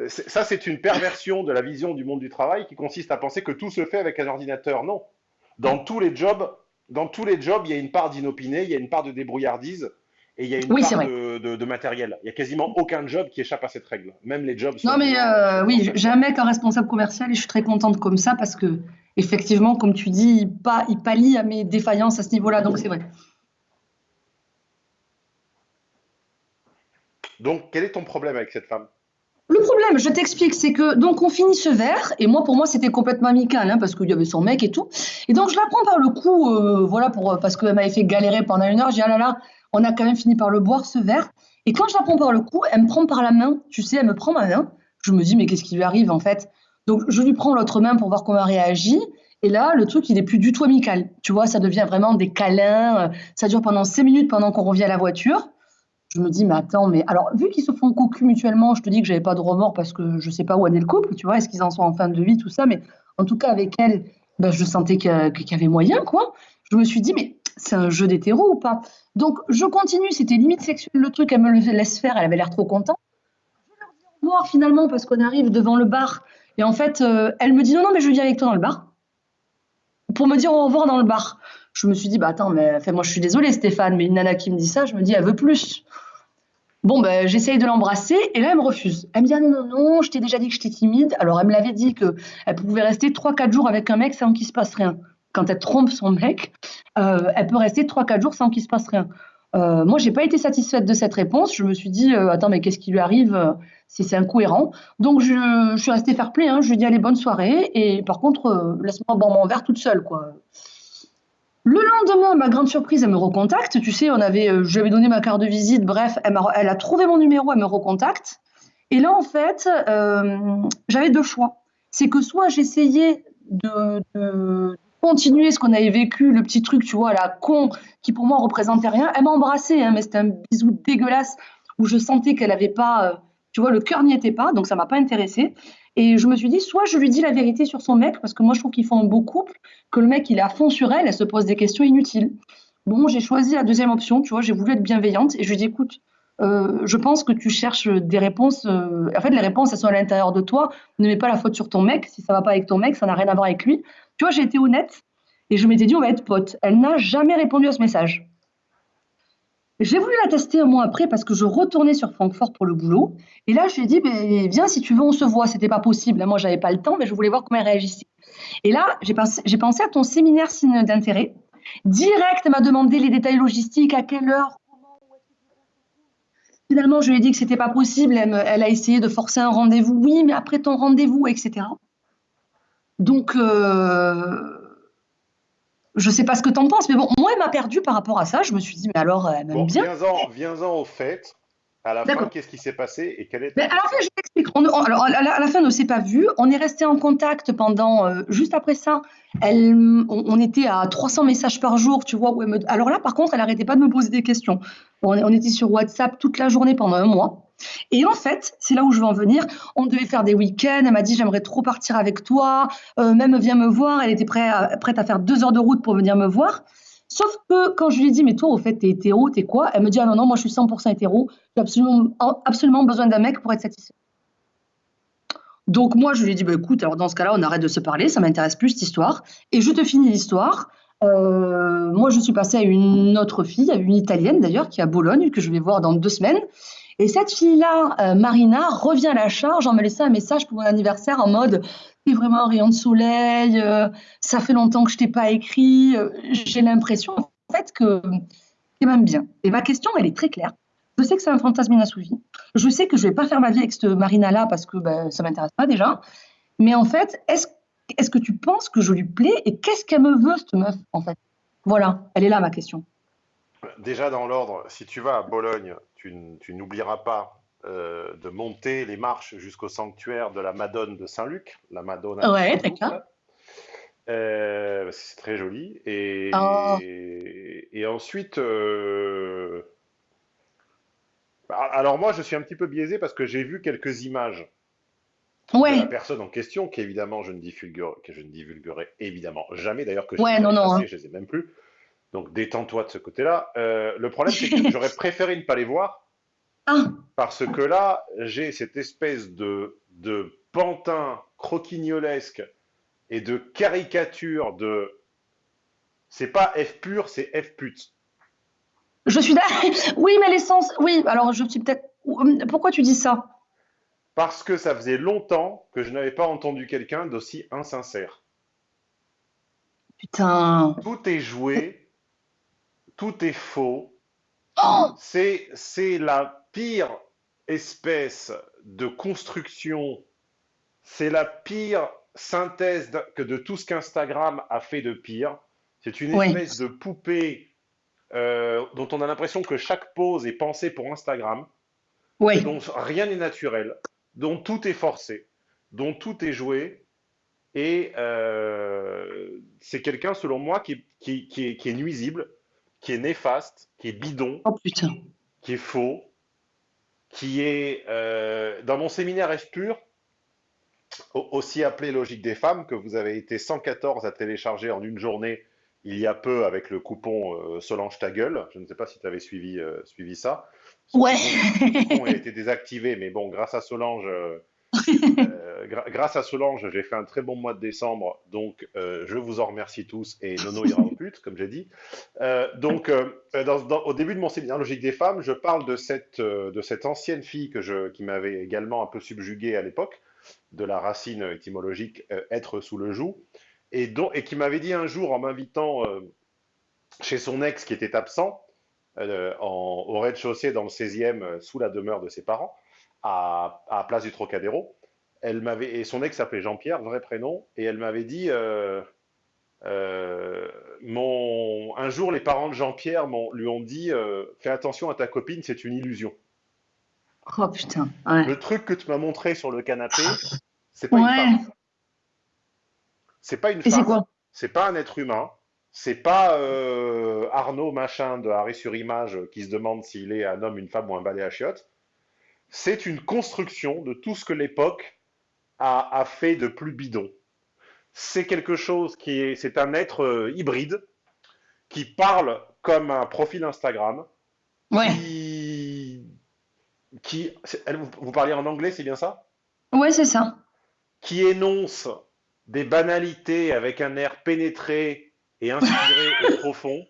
S2: ça c'est une perversion de la vision du monde du travail qui consiste à penser que tout se fait avec un ordinateur. Non. Dans tous les jobs, dans tous les jobs, il y a une part d'inopiné, il y a une part de débrouillardise, et il y a une
S1: Oui,
S2: part de, de- de matériel. Il y a quasiment aucun job qui échappe à cette règle. Même les jobs.
S1: Non, mais euh, oui,
S2: essentiels.
S1: j'ai un mec en responsable commercial et je suis très contente comme ça parce que, effectivement, comme tu dis, il, pa- il pallie à mes défaillances à ce niveau-là, donc c'est vrai.
S2: Donc, quel est ton problème avec cette femme?
S1: Le problème, je t'explique, c'est que donc on finit ce verre et moi pour moi c'était complètement amical hein, parce qu'il y avait son mec et tout et donc je la prends par le cou euh, voilà pour parce qu'elle m'avait fait galérer pendant une heure je dis ah là là on a quand même fini par le boire ce verre. Et quand je la prends par le cou elle me prend par la main tu sais elle me prend ma main. Je me dis mais qu'est-ce qui lui arrive en fait? Donc je lui prends l'autre main pour voir comment elle réagit. Et là le truc il est plus du tout amical. Tu vois ça devient vraiment des câlins euh, ça dure pendant cinq minutes pendant qu'on revient à la voiture. Je me dis, mais attends, mais alors, vu qu'ils se font cocu mutuellement, je te dis que j'avais pas de remords parce que je sais pas où en est le couple, tu vois, est-ce qu'ils en sont en fin de vie, tout ça, mais en tout cas, avec elle, ben, je sentais qu'il y avait moyen, quoi. Je me suis dit, mais c'est un jeu d'hétéro ou pas? Donc, je continue, c'était limite sexuel le truc, elle me le laisse faire, elle avait l'air trop contente. Voir finalement, parce qu'on arrive devant le bar, et en fait, euh, elle me dit, non, non, mais je viens avec toi dans le bar, pour me dire au revoir dans le bar. Je me suis dit, bah attends, mais enfin, moi je suis désolée Stéphane, mais une nana qui me dit ça, je me dis, elle veut plus. Bon, ben, j'essaye de l'embrasser et là, elle me refuse. Elle me dit, ah non, non, non, je t'ai déjà dit que j'étais timide. Alors, elle me l'avait dit qu'elle pouvait rester 3-4 jours avec un mec sans qu'il se passe rien. Quand elle trompe son mec, euh, elle peut rester 3-4 jours sans qu'il se passe rien. Euh, moi, j'ai pas été satisfaite de cette réponse. Je me suis dit, euh, attends, mais qu'est-ce qui lui arrive euh, C'est incohérent? Donc, je, je suis restée fair play. Hein. Je lui ai dit, allez, bonne soirée. Et par contre, laisse-moi boire mon verre toute seule, quoi. Le lendemain, ma grande surprise, elle me recontacte. Tu sais, on avait, je lui avais donné ma carte de visite. Bref, elle, a trouvé mon numéro, elle me recontacte. Et là, en fait, j'avais deux choix. C'est que soit j'essayais de continuer ce qu'on avait vécu, le petit truc, tu vois, la con, qui pour moi représentait rien. Elle m'a embrassé, hein, mais c'était un bisou dégueulasse où je sentais qu'elle avait pas, euh, tu vois, le cœur n'y était pas, donc ça m'a pas intéressée. Et je me suis dit, soit je lui dis la vérité sur son mec, parce que moi je trouve qu'ils font un beau couple, que le mec il est à fond sur elle, elle se pose des questions inutiles. Bon, j'ai choisi la deuxième option, tu vois, j'ai voulu être bienveillante et je lui dis, écoute, euh, je pense que tu cherches des réponses. euh, En fait, les réponses, elles sont à l'intérieur de toi. Ne mets pas la faute sur ton mec. Si ça va pas avec ton mec, ça n'a rien à voir avec lui. Tu vois, j'ai été honnête et je m'étais dit, on va être potes. Elle n'a jamais répondu à ce message. J'ai voulu la tester un mois après parce que je retournais sur Francfort pour le boulot. Et là, je lui ai dit, ben, viens, si tu veux, on se voit. C'était pas possible. Moi, j'avais pas le temps, mais je voulais voir comment elle réagissait. Et là, j'ai pensé, pensé à ton séminaire signe d'intérêt. Direct, elle m'a demandé les détails logistiques, à quelle heure, Finalement, je lui ai dit que c'était pas possible. Elle, me- elle a essayé de forcer un rendez-vous. Oui, mais après ton rendez-vous, etc. Donc, euh, je sais pas ce que t'en penses, mais bon, moi, elle m'a perdu par rapport à ça. Je me suis dit, mais alors, elle m'aime
S2: Bon,
S1: bien.
S2: viens-en, viens-en au fait. À la fin, qu'est-ce qui s'est passé et quelle est
S1: Mais
S2: ta
S1: alors, je t'explique. Alors, à la, à la fin, on ne s'est pas vu. On est resté en contact pendant. euh, juste après ça, elle, on, on était à 300 messages par jour, tu vois. Où elle me- alors là, par contre, elle n'arrêtait pas de me poser des questions. On, on était sur WhatsApp toute la journée pendant un mois. Et en fait, c'est là où je veux en venir. On devait faire des week-ends. Elle m'a dit J'aimerais trop partir avec toi. Euh, même viens me voir. Elle était prête à, prête à faire deux heures de route pour venir me voir. Sauf que quand je lui ai dit Mais toi, au fait, t'es hétéro, t'es quoi? Elle me dit Ah non, non, moi je suis 100% hétéro. J'ai absolument, absolument besoin d'un mec pour être satisfait. Donc moi, je lui ai dit, bah, écoute, alors dans ce cas-là, on arrête de se parler, ça m'intéresse plus cette histoire. Et je te finis l'histoire. Euh, moi, je suis passée à une autre fille, à une italienne d'ailleurs, qui est à Bologne, que je vais voir dans deux semaines. Et cette fille-là, euh, Marina, revient à la charge en me laissant un message pour mon anniversaire en mode, t'es vraiment un rayon de soleil, euh, ça fait longtemps que je t'ai pas écrit. euh, J'ai l'impression, en fait, que qu'elle m'aime bien. Et ma question, elle est très claire. Je sais que c'est un fantasme inassouvi. Je sais que je vais pas faire ma vie avec cette Marina-là parce que ben, ça m'intéresse pas déjà. Mais en fait, est-ce que tu penses que je lui plais et qu'est-ce qu'elle me veut, cette meuf, en fait? Voilà, elle est là ma question.
S2: Déjà dans l'ordre, si tu vas à Bologne, tu, tu n'oublieras pas euh, de monter les marches jusqu'au sanctuaire de la Madone de Saint-Luc, la Madonna de
S1: Ouais, d'accord.
S2: Euh, c'est très joli. Et,
S1: Oh.
S2: et ensuite, euh, bah, alors moi, je suis un petit peu biaisé parce que j'ai vu quelques images de la
S1: Ouais,
S2: personne en question, qu'évidemment je ne divulguerai, que je ne divulguerai évidemment jamais, d'ailleurs que je
S1: ouais,
S2: les ai
S1: non, hein.
S2: je les ai même plus. Donc détends-toi de ce côté-là. Euh, le problème, c'est que j'aurais préféré ne pas les voir parce que là, j'ai cette espèce de, de pantin croquignolesque et de caricature de. C'est pas F pur, c'est F pute.
S1: Je suis d'accord. Oui, mais l'essence. Oui, alors je suis peut-être. Pourquoi tu dis ça?
S2: Parce que ça faisait longtemps que je n'avais pas entendu quelqu'un d'aussi insincère.
S1: Putain.
S2: Tout est joué, tout est faux.
S1: Oh
S2: C'est, c'est la pire espèce de construction, c'est la pire synthèse que de tout ce qu'Instagram a fait de pire. C'est une
S1: oui,
S2: espèce de poupée euh, dont on a l'impression que chaque pose est pensée pour Instagram,
S1: oui.
S2: dont rien n'est naturel, dont tout est forcé, dont tout est joué. Et euh, c'est quelqu'un, selon moi, qui, qui- qui est, qui est nuisible, qui est néfaste, qui est bidon,
S1: Oh
S2: qui est faux, qui est euh, dans mon séminaire F pur, au- aussi appelé Logique des femmes, que vous avez été 114 à télécharger en une journée il y a peu avec le coupon euh, Solange ta gueule. Je ne sais pas si tu avais suivi, euh, suivi ça. Ce
S1: Ouais.
S2: coupon, ce coupon a été désactivé, mais bon, grâce à Solange, gra- grâce à Solange, j'ai fait un très bon mois de décembre, donc euh, je vous en remercie tous et Nono ira au pute, comme j'ai dit. Euh, donc, euh, dans- dans- au début de mon séminaire Logique des femmes, je parle de cette, euh, de cette ancienne fille que je, qui m'avait également un peu subjugué à l'époque, de la racine étymologique euh, être sous le joug, et, qui m'avait dit un jour en m'invitant euh, chez son ex qui était absent, euh, en- au rez-de-chaussée dans le 16e, euh, sous la demeure de ses parents, à, à Place du Trocadéro. Elle m'avait, et son ex s'appelait Jean-Pierre, vrai prénom, et elle m'avait dit euh, euh, mon, un jour, les parents de Jean-Pierre m'ont- lui ont dit euh, Fais attention à ta copine, c'est une illusion.
S1: Oh putain. Ouais.
S2: Le truc que tu m'as montré sur le canapé, c'est pas une femme. C'est pas une femme,
S1: quoi?
S2: c'est pas un être humain, c'est pas euh, Arnaud machin de Arrêt sur Image qui se demande s'il est un homme, une femme ou un balai à chiottes. C'est une construction de tout ce que l'époque a, a fait de plus bidon. C'est quelque chose qui est, c'est un être euh, hybride qui parle comme un profil Instagram,
S1: Ouais.
S2: qui, qui, c'est- elle- vous, vous parlez en anglais, c'est bien ça?
S1: Ouais, c'est ça.
S2: Qui énonce des banalités avec un air pénétré et inspiré et profond,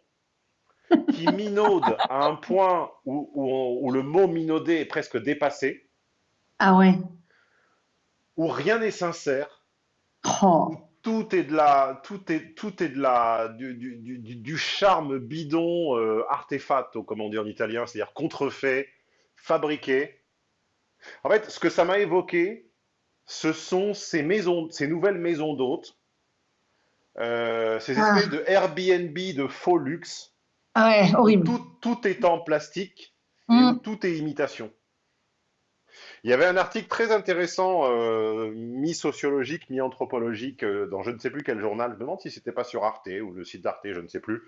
S2: qui minaude à un point où, où on- où le mot minauder est presque dépassé,
S1: Ah ouais.
S2: où rien n'est sincère,
S1: Oh.
S2: tout est de la, tout est, tout est de la, du, du- du- du- charme bidon, euh, artefatto, comme on dit en italien, c'est-à-dire contrefait, fabriqué. En fait, ce que ça m'a évoqué, ce sont ces maisons, ces nouvelles maisons d'hôtes, euh, ces
S1: Ah.
S2: espèces de Airbnb de faux luxe,
S1: Ah ouais,
S2: où
S1: horrible.
S2: tout, tout est en plastique et
S1: Mm.
S2: où tout est imitation. Il y avait un article très intéressant, euh, mi-sociologique, mi-anthropologique, euh, dans je ne sais plus quel journal, je me demande si c'était pas sur Arte ou le site d'Arte, je ne sais plus,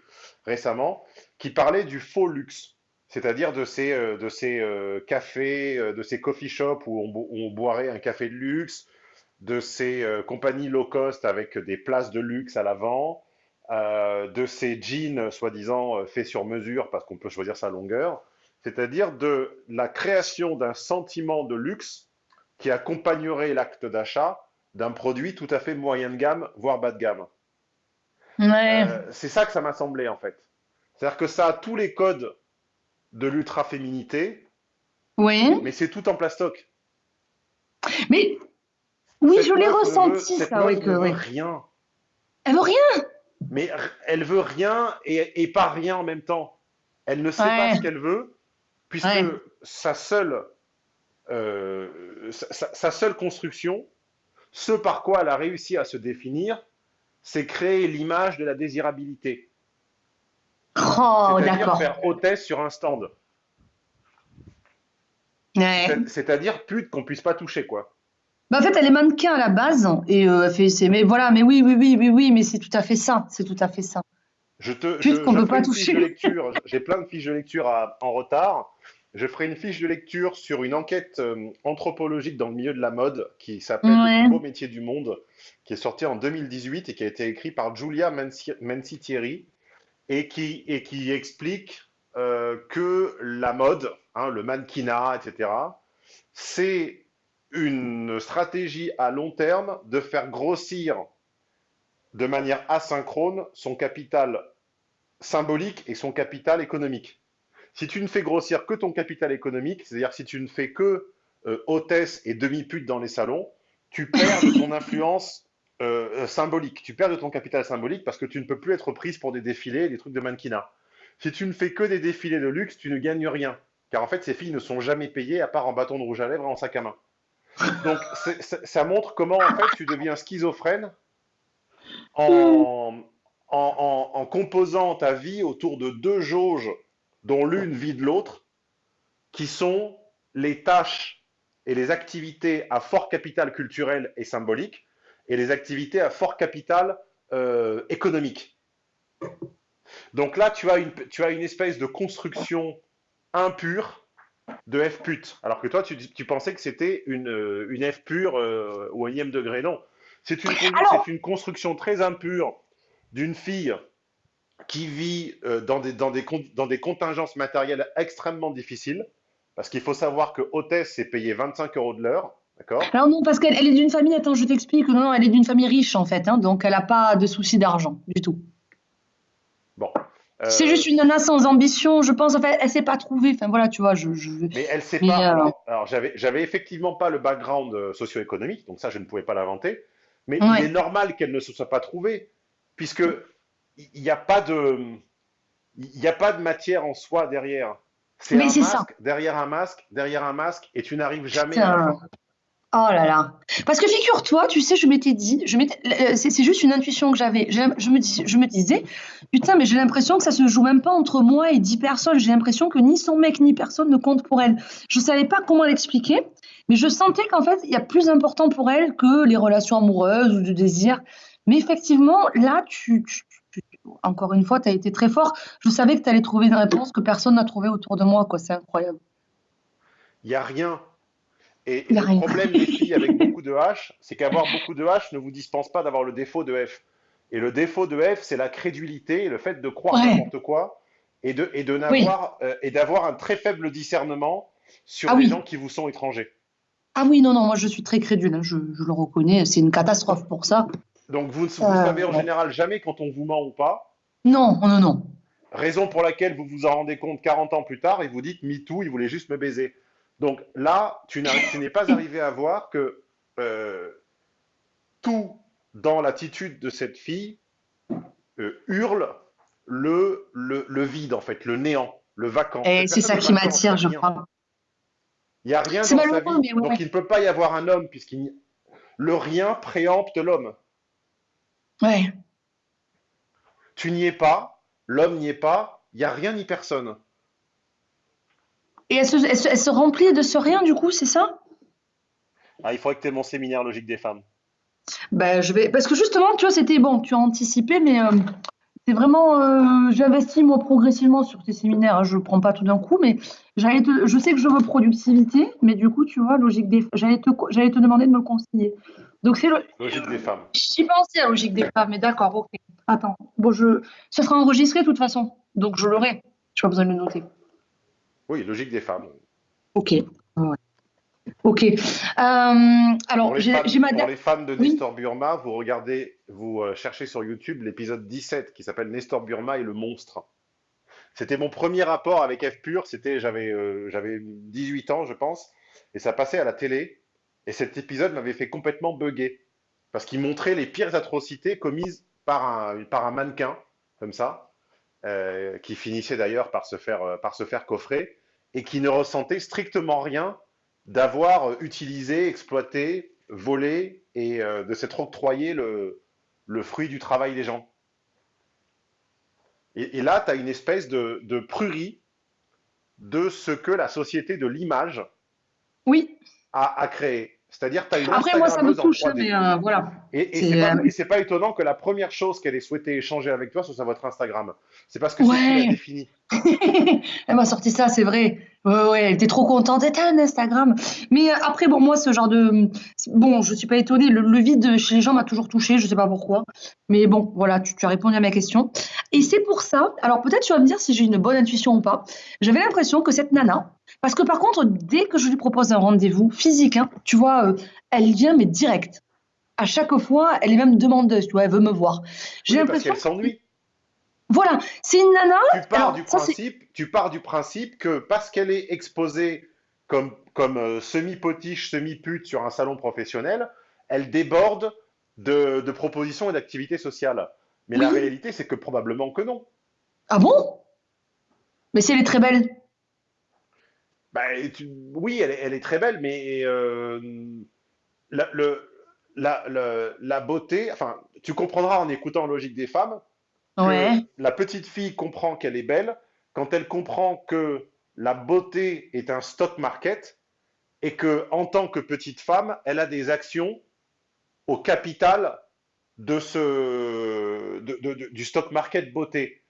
S2: récemment, qui parlait du faux luxe, c'est-à-dire de ces, euh, de ces cafés, de ces coffee shops où on, bo- où on boirait un café de luxe, de ces compagnies low cost avec des places de luxe à l'avant, euh, de ces jeans soi-disant euh, faits sur mesure parce qu'on peut choisir sa longueur, c'est-à-dire de la création d'un sentiment de luxe qui accompagnerait l'acte d'achat d'un produit tout à fait moyen de gamme, voire bas de gamme.
S1: Ouais.
S2: Euh, c'est ça que ça m'a semblé en fait. C'est-à-dire que ça a tous les codes de l'ultra-féminité,
S1: Oui.
S2: mais c'est tout en plastoc.
S1: Mais oui,
S2: Cette
S1: je l'ai
S2: veut-
S1: ressenti,
S2: cette
S1: ça,
S2: ne veut
S1: oui.
S2: rien.
S1: Elle veut rien.
S2: Mais elle veut rien et, et pas rien en même temps. Elle ne sait pas ce qu'elle veut, puisque
S1: Ouais.
S2: sa seule, euh, sa, seule construction, ce par quoi elle a réussi à se définir, c'est créer l'image de la désirabilité.
S1: Oh,
S2: C'est-à-dire faire hôtesse sur un stand.
S1: Ouais.
S2: C'est-à-dire pute qu'on puisse pas toucher, quoi.
S1: Bah, en fait, elle est mannequin à la base et euh, elle fait c'est mais voilà, mais oui, oui, oui, oui, oui, mais c'est tout à fait ça, c'est tout à fait ça.
S2: Je te, je,
S1: qu'on
S2: je
S1: peut pas toucher.
S2: J'ai plein de fiches de lecture à- en retard. Je ferai une fiche de lecture sur une enquête euh, anthropologique dans le milieu de la mode qui s'appelle
S1: Ouais.
S2: Le plus beau métier du monde, qui est sorti en 2018 et qui a été écrit par et qui, et qui explique euh, que la mode, hein, le mannequinat, etc., c'est une stratégie à long terme de faire grossir de manière asynchrone son capital symbolique et son capital économique. Si tu ne fais grossir que ton capital économique, c'est-à-dire si tu ne fais que euh, hôtesse et demi-pute dans les salons, tu perds de ton influence euh, symbolique, tu perds de ton capital symbolique parce que tu ne peux plus être prise pour des défilés, des trucs de mannequinat. Si tu ne fais que des défilés de luxe, tu ne gagnes rien. Car en fait, ces filles ne sont jamais payées à part en bâton de rouge à lèvres et en sac à main. Donc, ça montre comment en fait tu deviens schizophrène en, composant ta vie autour de deux jauges dont l'une vide l'autre, qui sont les tâches et les activités à fort capital culturel et symbolique et les activités à fort capital euh, économique. Donc là, tu as une espèce de construction impure de F pute, alors que toi, tu, pensais que c'était une, euh, une, F pure euh, au énième degré. Non, c'est une, une, construction très impure d'une fille qui vit euh, dans, des, dans, des, dans des contingences matérielles extrêmement difficiles, parce qu'il faut savoir que hôtesse, c'est payé 25 euros de l'heure, d'accord?
S1: Alors non, parce qu'elle est d'une famille, attends, je t'explique, non, elle est d'une famille riche en fait, hein, donc elle n'a pas de souci d'argent du tout.
S2: Bon.
S1: C'est juste une nana sans ambition, je pense. En fait, elle s'est pas trouvée. Enfin voilà, tu vois, je.
S2: Mais elle s'est pas. Euh, alors, j'avais, j'avais effectivement pas le background euh, socio-économique, donc ça, je ne pouvais pas l'inventer. Mais il est normal qu'elle ne se soit pas trouvée, puisque il n'y a pas de, il n'y a pas de matière en soi derrière. C'est un masque, derrière un masque, derrière un masque, et tu n'arrives jamais à
S1: Oh là là. Parce que figure-toi, tu sais, je m'étais dit, je c'est juste une intuition que j'avais. Je me, disais, putain, mais j'ai l'impression que ça se joue même pas entre moi et dix personnes. J'ai l'impression que ni son mec ni personne ne compte pour elle. Je savais pas comment l'expliquer, mais je sentais qu'en fait, il y a plus important pour elle que les relations amoureuses ou du désir. Mais effectivement, là, tu, encore une fois, tu as été très fort. Je savais que tu allais trouver une réponse que personne n'a trouvée autour de moi. C'est incroyable.
S2: Il n'y a rien. Et, le problème des filles avec beaucoup de H, c'est qu'avoir beaucoup de H ne vous dispense pas d'avoir le défaut de F. Et le défaut de F, c'est la crédulité, le fait de croire n'importe quoi et de et de n'avoir euh, et d'avoir un très faible discernement sur ah les gens qui vous sont étrangers.
S1: Ah oui, non, non, moi je suis très crédule, hein, je, le reconnais, c'est une catastrophe pour ça.
S2: Donc vous ne savez en général jamais quand on vous ment ou pas
S1: Non, non, non.
S2: Raison pour laquelle vous vous en rendez compte 40 ans plus tard et vous dites MeToo, il voulait juste me baiser. Donc là, tu n'es pas arrivé à voir que euh, tout dans l'attitude de cette fille euh, hurle le, le, vide, en fait, le néant, le vacant.
S1: Et c'est ça qui m'attire, je crois.
S2: Il n'y a rien dans sa vie, donc il ne peut pas y avoir un homme, puisqu'il le rien préempte l'homme.
S1: Ouais.
S2: Tu n'y es pas, l'homme n'y est pas, il n'y a rien ni personne.
S1: Et elle se, remplit de ce rien, du coup, c'est ça?
S2: Ah, Il faudrait que tu aies mon séminaire logique des femmes.
S1: Ben, je vais... Parce que justement, tu vois, c'était bon, tu as anticipé, mais euh, c'est vraiment. Euh, j'investis, moi, progressivement sur tes séminaires. Hein, je ne prends pas tout d'un coup, mais te, je sais que je veux productivité, mais du coup, tu vois, logique des j'allais te, j'allais te demander de me le conseiller. Donc, c'est le...
S2: Logique des femmes.
S1: J'y pensais à logique des femmes, mais d'accord, ok. Attends, bon, je... ça sera enregistré de toute façon, donc je l'aurai. Je n'ai pas besoin de le noter.
S2: Oui, logique des femmes.
S1: Ok. Ok. Euh, alors, j'ai ma
S2: Pour les fans de Nestor Burma, vous regardez, vous euh, cherchez sur YouTube l'épisode 17 qui s'appelle Nestor Burma et le monstre. C'était mon premier rapport avec F Pur. C'était, j'avais, euh, j'avais 18 ans, je pense, et ça passait à la télé. Et cet épisode m'avait fait complètement bugger parce qu'il montrait les pires atrocités commises par un, par un mannequin, comme ça, euh, qui finissait d'ailleurs par, se faire, euh, par se faire coffrer, et qui ne ressentait strictement rien d'avoir euh, utilisé, exploité, volé et de s'être octroyé le, le, fruit du travail des gens. Et, là, tu as une espèce de, de prurie de ce que la société de l'image
S1: oui.
S2: a, a créé. C'est-à-dire, tu as une
S1: Après, moi, ça me touche, mais euh, voilà.
S2: Et, et c'est pas, pas, étonnant que la première chose qu'elle ait souhaité échanger avec toi, ce soit votre Instagram. C'est parce que c'est ce qui défini.
S1: elle m'a sorti ça, c'est vrai. Ouais, ouais, elle était trop contente. Elle un Instagram. Mais euh, après, bon, moi, ce genre de. Bon, je suis pas étonnée. Le, vide chez les gens m'a toujours touché. Je sais pas pourquoi. Mais bon, voilà, tu, tu as répondu à ma question. Et c'est pour ça. Alors, peut-être tu vas me dire si j'ai une bonne intuition ou pas. J'avais l'impression que cette nana, parce que par contre, dès que je lui propose un rendez-vous physique, hein, tu vois, euh, elle vient, mais direct. À chaque fois, elle est même demandeuse, tu vois, elle veut me voir.
S2: J'ai l'impression. Parce qu'elle s'ennuie.
S1: Voilà, c'est une nana.
S2: Tu pars
S1: Alors,
S2: du
S1: ça,
S2: principe, tu pars du principe que parce qu'elle est exposée comme, comme euh, semi-potiche, semi-pute sur un salon professionnel, elle déborde de, de propositions et d'activités sociales. Mais la réalité, c'est que probablement que non.
S1: Ah bon? Mais si elle est très belle.
S2: Bah, tu- oui, elle est, elle est très belle, mais euh, la, le- la, la- la beauté, enfin, tu comprendras en écoutant Logique des femmes que la petite fille comprend qu'elle est belle quand elle comprend que la beauté est un stock market et que en tant que petite femme, elle a des actions au capital de ce, de- de- de- du stock market beauté.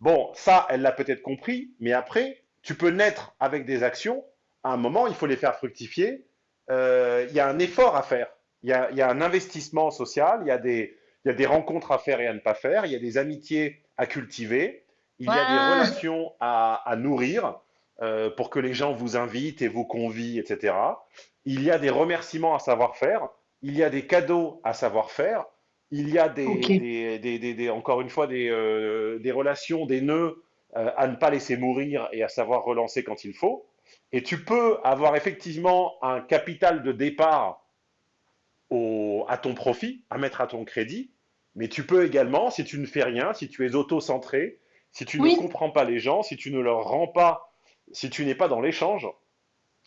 S2: Bon, ça, elle l'a peut-être compris, mais après, tu peux naître avec des actions. À un moment, il faut les faire fructifier. Euh, Il y a un effort à faire. Il y a, il y a un investissement social. Il y a des, il y a des rencontres à faire et à ne pas faire. Il y a des amitiés à cultiver. Il y a des relations à, à nourrir euh, pour que les gens vous invitent et vous convient, etc. Il y a des remerciements à savoir faire. Il y a des cadeaux à savoir faire. Il y a des, encore une fois des, euh, des relations, des nœuds euh, à ne pas laisser mourir et à savoir relancer quand il faut. Et tu peux avoir effectivement un capital de départ au- à ton profit, à mettre à ton crédit, mais tu peux également, si tu ne fais rien, si tu es auto-centré, si tu ne comprends pas les gens, si tu ne leur rends pas, si tu n'es pas dans l'échange,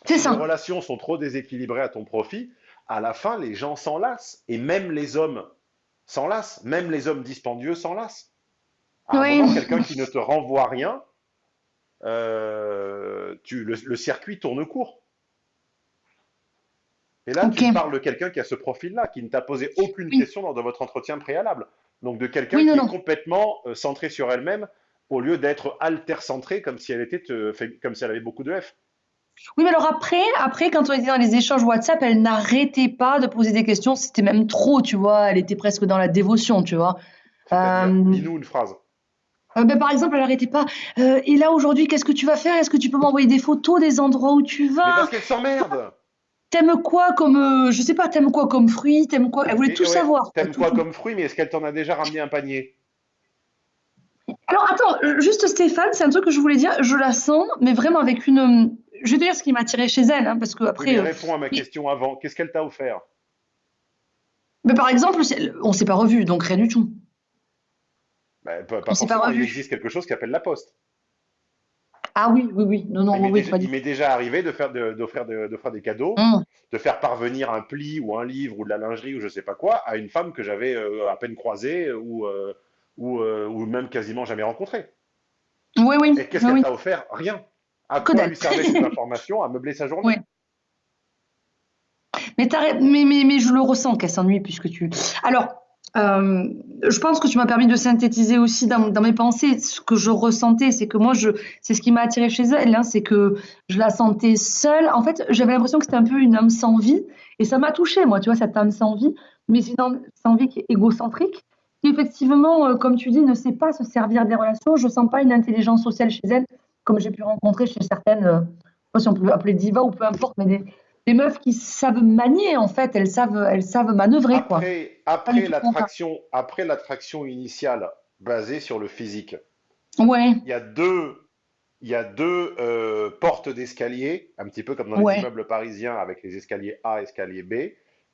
S2: si les
S1: ça.
S2: relations sont trop déséquilibrées à ton profit, à la fin, les gens s'en lassent. Et même les hommes s'en lassent. Même les hommes dispendieux s'en lassent. À
S1: Oui.
S2: quelqu'un qui ne te renvoie rien, euh, tu, le, le circuit tourne court. Et là,
S1: Ok.
S2: tu parles de quelqu'un qui a ce profil-là, qui ne t'a posé aucune
S1: Oui.
S2: question lors de votre entretien préalable. Donc de quelqu'un
S1: Oui, non,
S2: qui est complètement euh, centré sur elle-même, au lieu d'être alter-centré comme si elle était, euh, fait- comme si elle avait beaucoup de F.
S1: Oui, mais alors après, après, quand on était dans les échanges WhatsApp, elle n'arrêtait pas de poser des questions. C'était même trop, tu vois. Elle était presque dans la dévotion, tu vois. Euh,
S2: lis-nous une phrase.
S1: Euh, ben, par exemple, elle n'arrêtait pas. Euh, et là, aujourd'hui, qu'est-ce que tu vas faire? Est-ce que tu peux m'envoyer des photos des endroits où tu
S2: Mais
S1: vas?
S2: parce qu'elle s'emmerde.
S1: T'aimes quoi comme, euh, je sais pas, t'aimes quoi comme fruit? T'aimes quoi? Elle voulait
S2: Et
S1: tout
S2: ouais,
S1: savoir.
S2: T'aimes quoi
S1: tout.
S2: comme fruit, mais est-ce qu'elle t'en a déjà ramené un panier?
S1: Alors, attends, juste Stéphane, c'est un truc que je voulais dire. Je la sens, mais vraiment avec une. Je vais te dire ce qui m'a attiré chez elle, hein, parce que après.
S2: réponds à ma question avant. Qu'est-ce qu'elle t'a offert?
S1: Mais par exemple, on s'est pas revus, donc rien du tout.
S2: Ben, pas, il existe quelque chose qui s'appelle la poste.
S1: Ah oui, oui, oui. Non, non,
S2: Il
S1: oui,
S2: m'est
S1: oui,
S2: déjà, arrivé de faire d'offrir de- des cadeaux,
S1: Hum.
S2: de faire parvenir un pli ou un livre ou de la lingerie ou je sais pas quoi à une femme que j'avais euh, à peine croisée ou, euh, ou, euh, ou même quasiment jamais rencontrée.
S1: Oui, oui,
S2: Et qu'est-ce
S1: oui,
S2: qu'elle t'a offert? Rien. À quoi lui servait cette information? À meubler sa journée.
S1: Oui. Mais, mais, mais, mais je le ressens qu'elle s'ennuie puisque tu. Alors, euh, je pense que tu m'as permis de synthétiser aussi dans, mes pensées ce que je ressentais. C'est que moi, c'est ce qui m'a attiré chez elle, hein, c'est que je la sentais seule. En fait, j'avais l'impression que c'était un peu une âme sans vie. Et ça m'a touchée, moi, tu vois, cette âme sans vie. Mais c'est une âme sans vie qui est égocentrique, qui effectivement, euh, comme tu dis, ne sait pas se servir des relations. Je sens pas une intelligence sociale chez elle, comme j'ai pu rencontrer chez certaines, euh, si on peut appeler diva ou peu importe, mais des, des meufs qui savent manier, en fait, elles savent, elles savent manœuvrer, quoi.
S2: Après,
S1: Pas
S2: après l'attraction, après l'attraction initiale basée sur le physique,
S1: Ouais,
S2: il y a deux, il y a deux euh, portes d'escalier, un petit peu comme dans les
S1: ouais,
S2: immeubles parisiens avec les escaliers A et escalier B.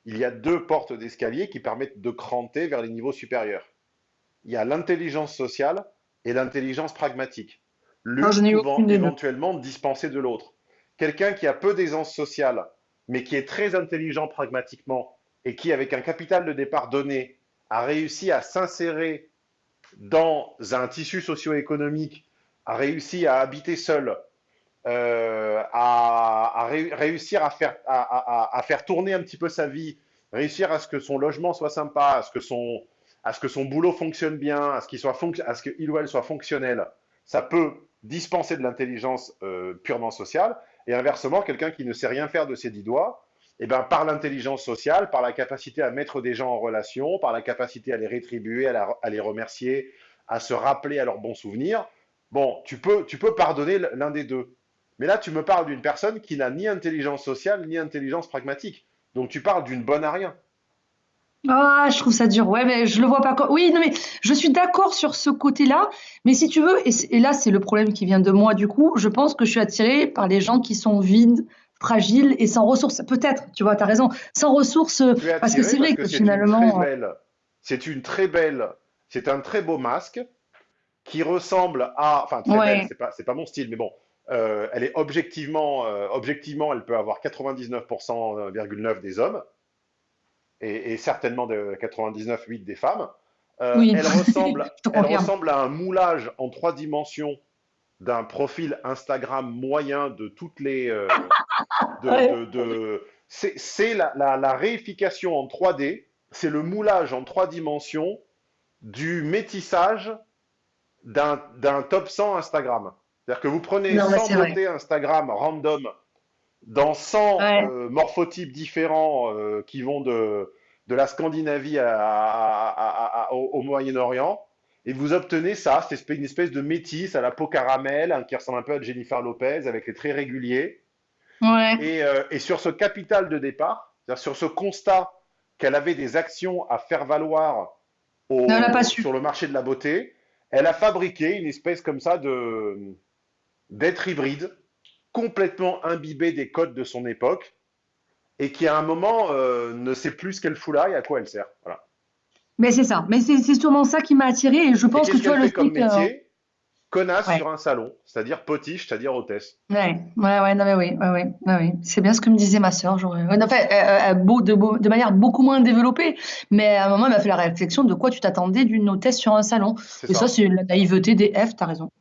S2: Il y a deux portes d'escalier qui permettent de cranter vers les niveaux supérieurs. Il y a l'intelligence sociale et l'intelligence pragmatique. L'une pouvant éventuellement dispenser de l'autre. Quelqu'un qui a peu d'aisance sociale, mais qui est très intelligent pragmatiquement et qui, avec un capital de départ donné, a réussi à s'insérer dans un tissu socio-économique, a réussi à habiter seul, euh, à, à ré- réussir à faire, tourner un petit peu sa vie, réussir à ce que son logement soit sympa, à ce que son, ce que son boulot fonctionne bien, à ce qu'il soit fonc- à ce qu'il ou elle soit fonctionnel, ça peut dispenser de l'intelligence euh, purement sociale. Et inversement, quelqu'un qui ne sait rien faire de ses dix doigts, eh ben, par l'intelligence sociale, par la capacité à mettre des gens en relation, par la capacité à les rétribuer, à, à les remercier, à se rappeler à leurs bons souvenirs, bon, tu peux, tu peux pardonner l'un des deux. Mais là, tu me parles d'une personne qui n'a ni intelligence sociale ni intelligence pragmatique. Donc tu parles d'une bonne à rien.
S1: Ah, je trouve ça dur. Ouais, mais je le vois pas. Oui, non, mais je suis d'accord sur ce côté-là. Mais si tu veux, et, c- et là, c'est le problème qui vient de moi, du coup, je pense que je suis attirée par les gens qui sont vides, fragiles et sans ressources. Peut-être, tu vois, tu as raison. Sans ressources, euh,
S2: Tu es
S1: parce que
S2: attiré
S1: c'est
S2: parce
S1: vrai
S2: que
S1: que
S2: c'est une très
S1: finalement. euh,
S2: belle, c'est une très belle, c'est un très beau masque qui ressemble à, enfin très belle,
S1: Ouais,
S2: c'est pas, c'est pas mon style, mais bon, euh, elle est objectivement, euh, objectivement, elle peut avoir 99,9% des hommes et, et certainement de 99,8 des femmes. Euh,
S1: oui,
S2: elle ressemble, elle à un moulage en trois dimensions d'un profil Instagram moyen de toutes les, euh, de,
S1: Ouais.
S2: de, de- c'est la, la, la réification en 3D, c'est le moulage en trois dimensions du métissage d'un top 100 Instagram. C'est-à-dire que vous prenez
S1: Non, mais
S2: 100
S1: c'est vrai.
S2: beautés Instagram random dans 100
S1: Ouais.
S2: euh, morphotypes différents euh, qui vont de, de la Scandinavie à- à- à- à- au, au Moyen-Orient, et vous obtenez ça, c'est une espèce de métis à la peau caramel, hein, qui ressemble un peu à Jennifer Lopez, avec les traits réguliers.
S1: Ouais.
S2: Et, euh, et sur ce capital de départ, sur ce constat qu'elle avait des actions à faire valoir au- sur le marché de la beauté, elle a fabriqué une espèce comme ça de d'être hybride, complètement imbibé des codes de son époque, et qui à un moment euh, ne sait plus ce qu'elle fout là et à quoi elle sert. Voilà.
S1: Mais c'est ça. Mais c'est sûrement ça qui m'a attirée. Et je
S2: Et
S1: pense que tu
S2: qu'elle
S1: le
S2: comme
S1: que.
S2: métier? Connasse
S1: Ouais.
S2: sur un salon, c'est-à-dire potiche, c'est-à-dire hôtesse.
S1: Ouais, ouais, ouais, non, mais oui, ouais, ouais, ouais. C'est bien ce que me disait ma sœur. Enfin, euh, euh, beau, de, beau- de manière beaucoup moins développée, mais à un moment, elle m'a fait la réflexion de quoi tu t'attendais d'une hôtesse sur un salon. Et ça,
S2: ça.
S1: c'est la naïveté des F, t'as raison.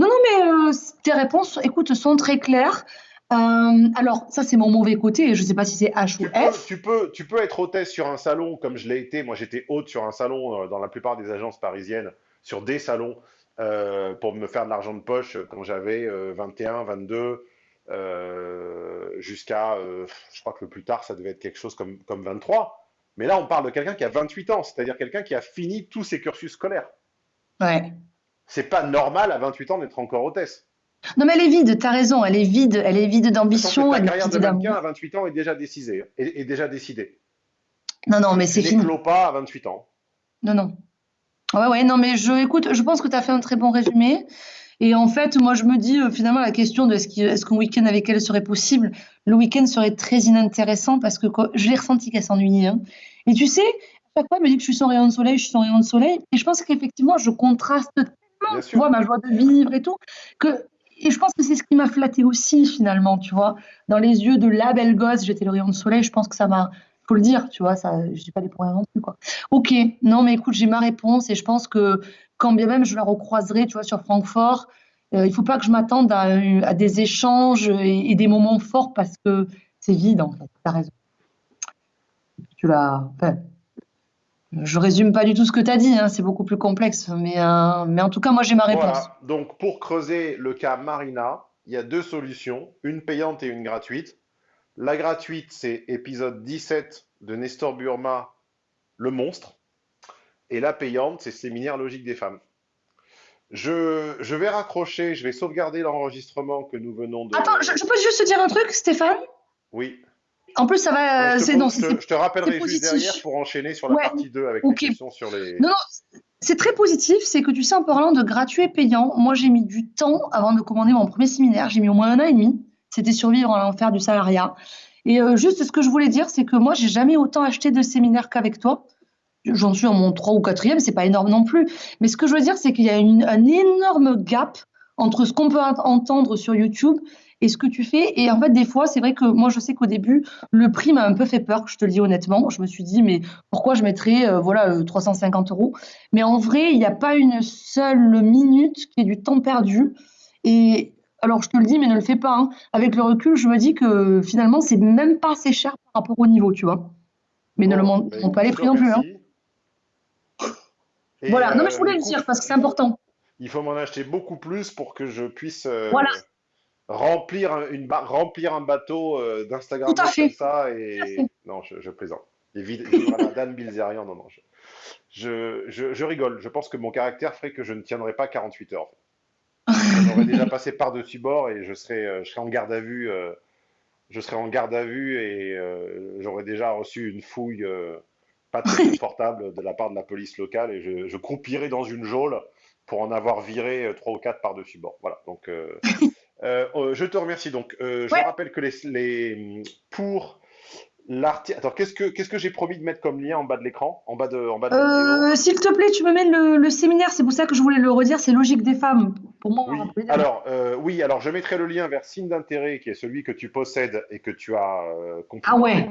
S1: Non, non, mais euh, tes réponses, écoute, sont très claires. Euh, alors, ça, c'est mon mauvais côté, et je sais pas si c'est H ou
S2: peux,
S1: F.
S2: tu peux, tu peux être hôtesse sur un salon comme je l'ai été. Moi, j'étais hôte sur un salon euh, dans la plupart des agences parisiennes, sur des salons, euh, pour me faire de l'argent de poche quand j'avais euh, 21, 22, euh, jusqu'à, je crois que le plus tard, ça devait être quelque chose comme, comme 23. Mais là, on parle de quelqu'un qui a 28 ans, c'est-à-dire quelqu'un qui a fini tous ses cursus scolaires.
S1: Ouais.
S2: C'est pas normal à 28 ans d'être encore hôtesse.
S1: Non, mais elle est vide, t'as raison, elle est vide, elle est vide d'ambition, est
S2: carrière de mannequin à
S1: d'amour.
S2: 28 ans est déjà décidée, est, est déjà décidée.
S1: Non, non,
S2: Tu,
S1: mais
S2: tu
S1: c'est fini.
S2: n'éclos pas à 28 ans.
S1: Non, non. Ouais, ouais, non, mais je, écoute, je pense que tu as fait un très bon résumé. Et en fait, moi, je me dis, euh, finalement, la question de est-ce qu'un week-end avec elle serait possible, le week-end serait très inintéressant parce que quoi, je l'ai ressenti qu'elle s'ennuyait. hein. Et tu sais, à chaque fois, elle me dit que je suis son rayon de soleil, je suis son rayon de soleil. Et je pense qu'effectivement, je contraste
S2: Bien
S1: tu
S2: sûr.
S1: vois, ma joie de vivre et tout, que, et je pense que c'est ce qui m'a flattée aussi, finalement, tu vois. Dans les yeux de la belle gosse, j'étais le rayon de soleil, je pense que ça m'a, faut le dire, tu vois, ça, je dis pas des pour rien non plus, quoi. Ok, non, mais écoute, j'ai ma réponse et je pense que quand bien même je la recroiserai, tu vois, sur Francfort, euh, il faut pas que je m'attende à, à des échanges et, et des moments forts parce que c'est vide, en fait. T'as raison. Tu l'as. enfin, je résume pas du tout ce que tu as dit, hein, c'est beaucoup plus complexe. Mais, euh, mais en tout cas, moi, j'ai ma réponse.
S2: Voilà, donc pour creuser le cas Marina, il y a deux solutions, une payante et une gratuite. La gratuite, c'est épisode 17 de Nestor Burma, Le Monstre. Et la payante, c'est Séminaire logique des femmes. Je, je vais raccrocher, je vais sauvegarder l'enregistrement que nous venons
S1: Attends, je,
S2: de...
S1: je peux juste te dire un truc, Stéphane?
S2: Oui,
S1: En plus, ça
S2: Ouais,
S1: va.
S2: je te,
S1: C'est
S2: pose-
S1: non,
S2: je
S1: c'est
S2: te- je te
S1: c'est
S2: rappellerai juste
S1: positif.
S2: derrière pour enchaîner sur la
S1: Ouais,
S2: partie 2 avec les
S1: ok.
S2: questions sur les...
S1: Non, non, c'est très positif. C'est que tu sais, en parlant de gratuit et payant, moi j'ai mis du temps avant de commander mon premier séminaire. J'ai mis au moins un an et demi. C'était survivre à l'enfer du salariat. Et euh, juste ce que je voulais dire, c'est que moi j'ai jamais autant acheté de séminaires qu'avec toi. J'en suis à mon 3 ou quatrième, c'est pas énorme non plus. Mais ce que je veux dire, c'est qu'il y a une- un énorme gap entre ce qu'on peut ent- entendre sur YouTube et ce que tu fais. Et en fait, des fois, c'est vrai que moi, je sais qu'au début, le prix m'a un peu fait peur, je te le dis honnêtement. Je me suis dit, mais pourquoi je mettrais euh, voilà, euh, 350 euros? Mais en vrai, il n'y a pas une seule minute qui est du temps perdu. Et alors, je te le dis, mais ne le fais pas. hein. Avec le recul, je me dis que finalement, c'est même pas assez cher par rapport au niveau, tu vois. Mais ne le montre
S2: bah
S1: pas les prix non plus. hein. Voilà, non, mais je
S2: euh,
S1: voulais le
S2: écoute,
S1: dire parce que c'est important.
S2: il faut m'en acheter beaucoup plus pour que je puisse
S1: Voilà,
S2: euh, remplir un, une ba- remplir un bateau euh, d'Instagrammeurs comme ça. Et non, je, je plaisante. Dan Bilzerian, non, non. Je, je, je- je rigole. Je pense que mon caractère ferait que je ne tiendrais pas 48 heures. J'en aurais déjà passé par-dessus bord et je serais, euh, je serais en garde à vue. euh, je serais en garde à vue et euh, j'aurais déjà reçu une fouille pas très confortable de la part de la police locale et je, je croupirai dans une geôle pour en avoir viré trois ou quatre par-dessus bord. Voilà, donc euh, euh, je te remercie. Donc, euh, je
S1: Ouais.
S2: rappelle que les, les- pour l'article. Attends, qu'est-ce que qu'est-ce que j'ai promis de mettre comme lien en bas de l'écran, en bas de en bas de?
S1: Euh, s'il te plaît, tu me mets le, le séminaire, c'est pour ça que je voulais le redire, c'est logique des femmes. Pour moi,
S2: Oui, alors oui, alors je mettrai le lien vers signe d'intérêt qui est celui que tu possèdes et que tu as euh,
S1: Ah ouais,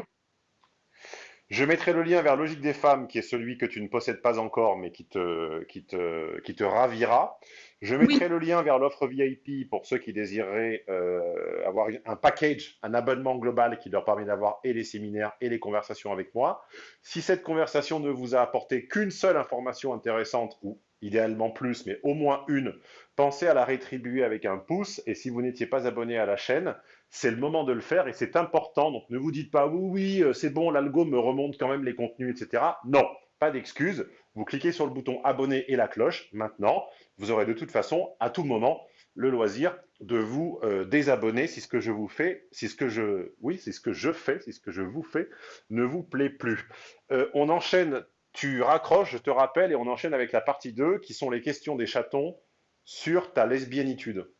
S2: Je mettrai le lien vers Logique des femmes, qui est celui que tu ne possèdes pas encore, mais qui te, qui te, qui te ravira. Je mettrai
S1: oui,
S2: le lien vers l'offre VIP pour ceux qui désireraient euh, avoir un package, un abonnement global qui leur permet d'avoir et les séminaires et les conversations avec moi. Si cette conversation ne vous a apporté qu'une seule information intéressante, ou idéalement plus, mais au moins une, pensez à la rétribuer avec un pouce. Et si vous n'étiez pas abonné à la chaîne, c'est le moment de le faire et c'est important. Donc ne vous dites pas oui, oui, euh, c'est bon, l'algo me remonte quand même les contenus, etc. Non, pas d'excuses. Vous cliquez sur le bouton abonner et la cloche maintenant. Vous aurez de toute façon à tout moment le loisir de vous euh, désabonner si ce que je vous fais, si ce que je, oui, ce que je fais, si ce que je vous fais ne vous plaît plus. Euh, on enchaîne, tu raccroches, je te rappelle, et on enchaîne avec la partie 2 qui sont les questions des chatons sur ta lesbiennitude.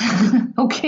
S1: ok.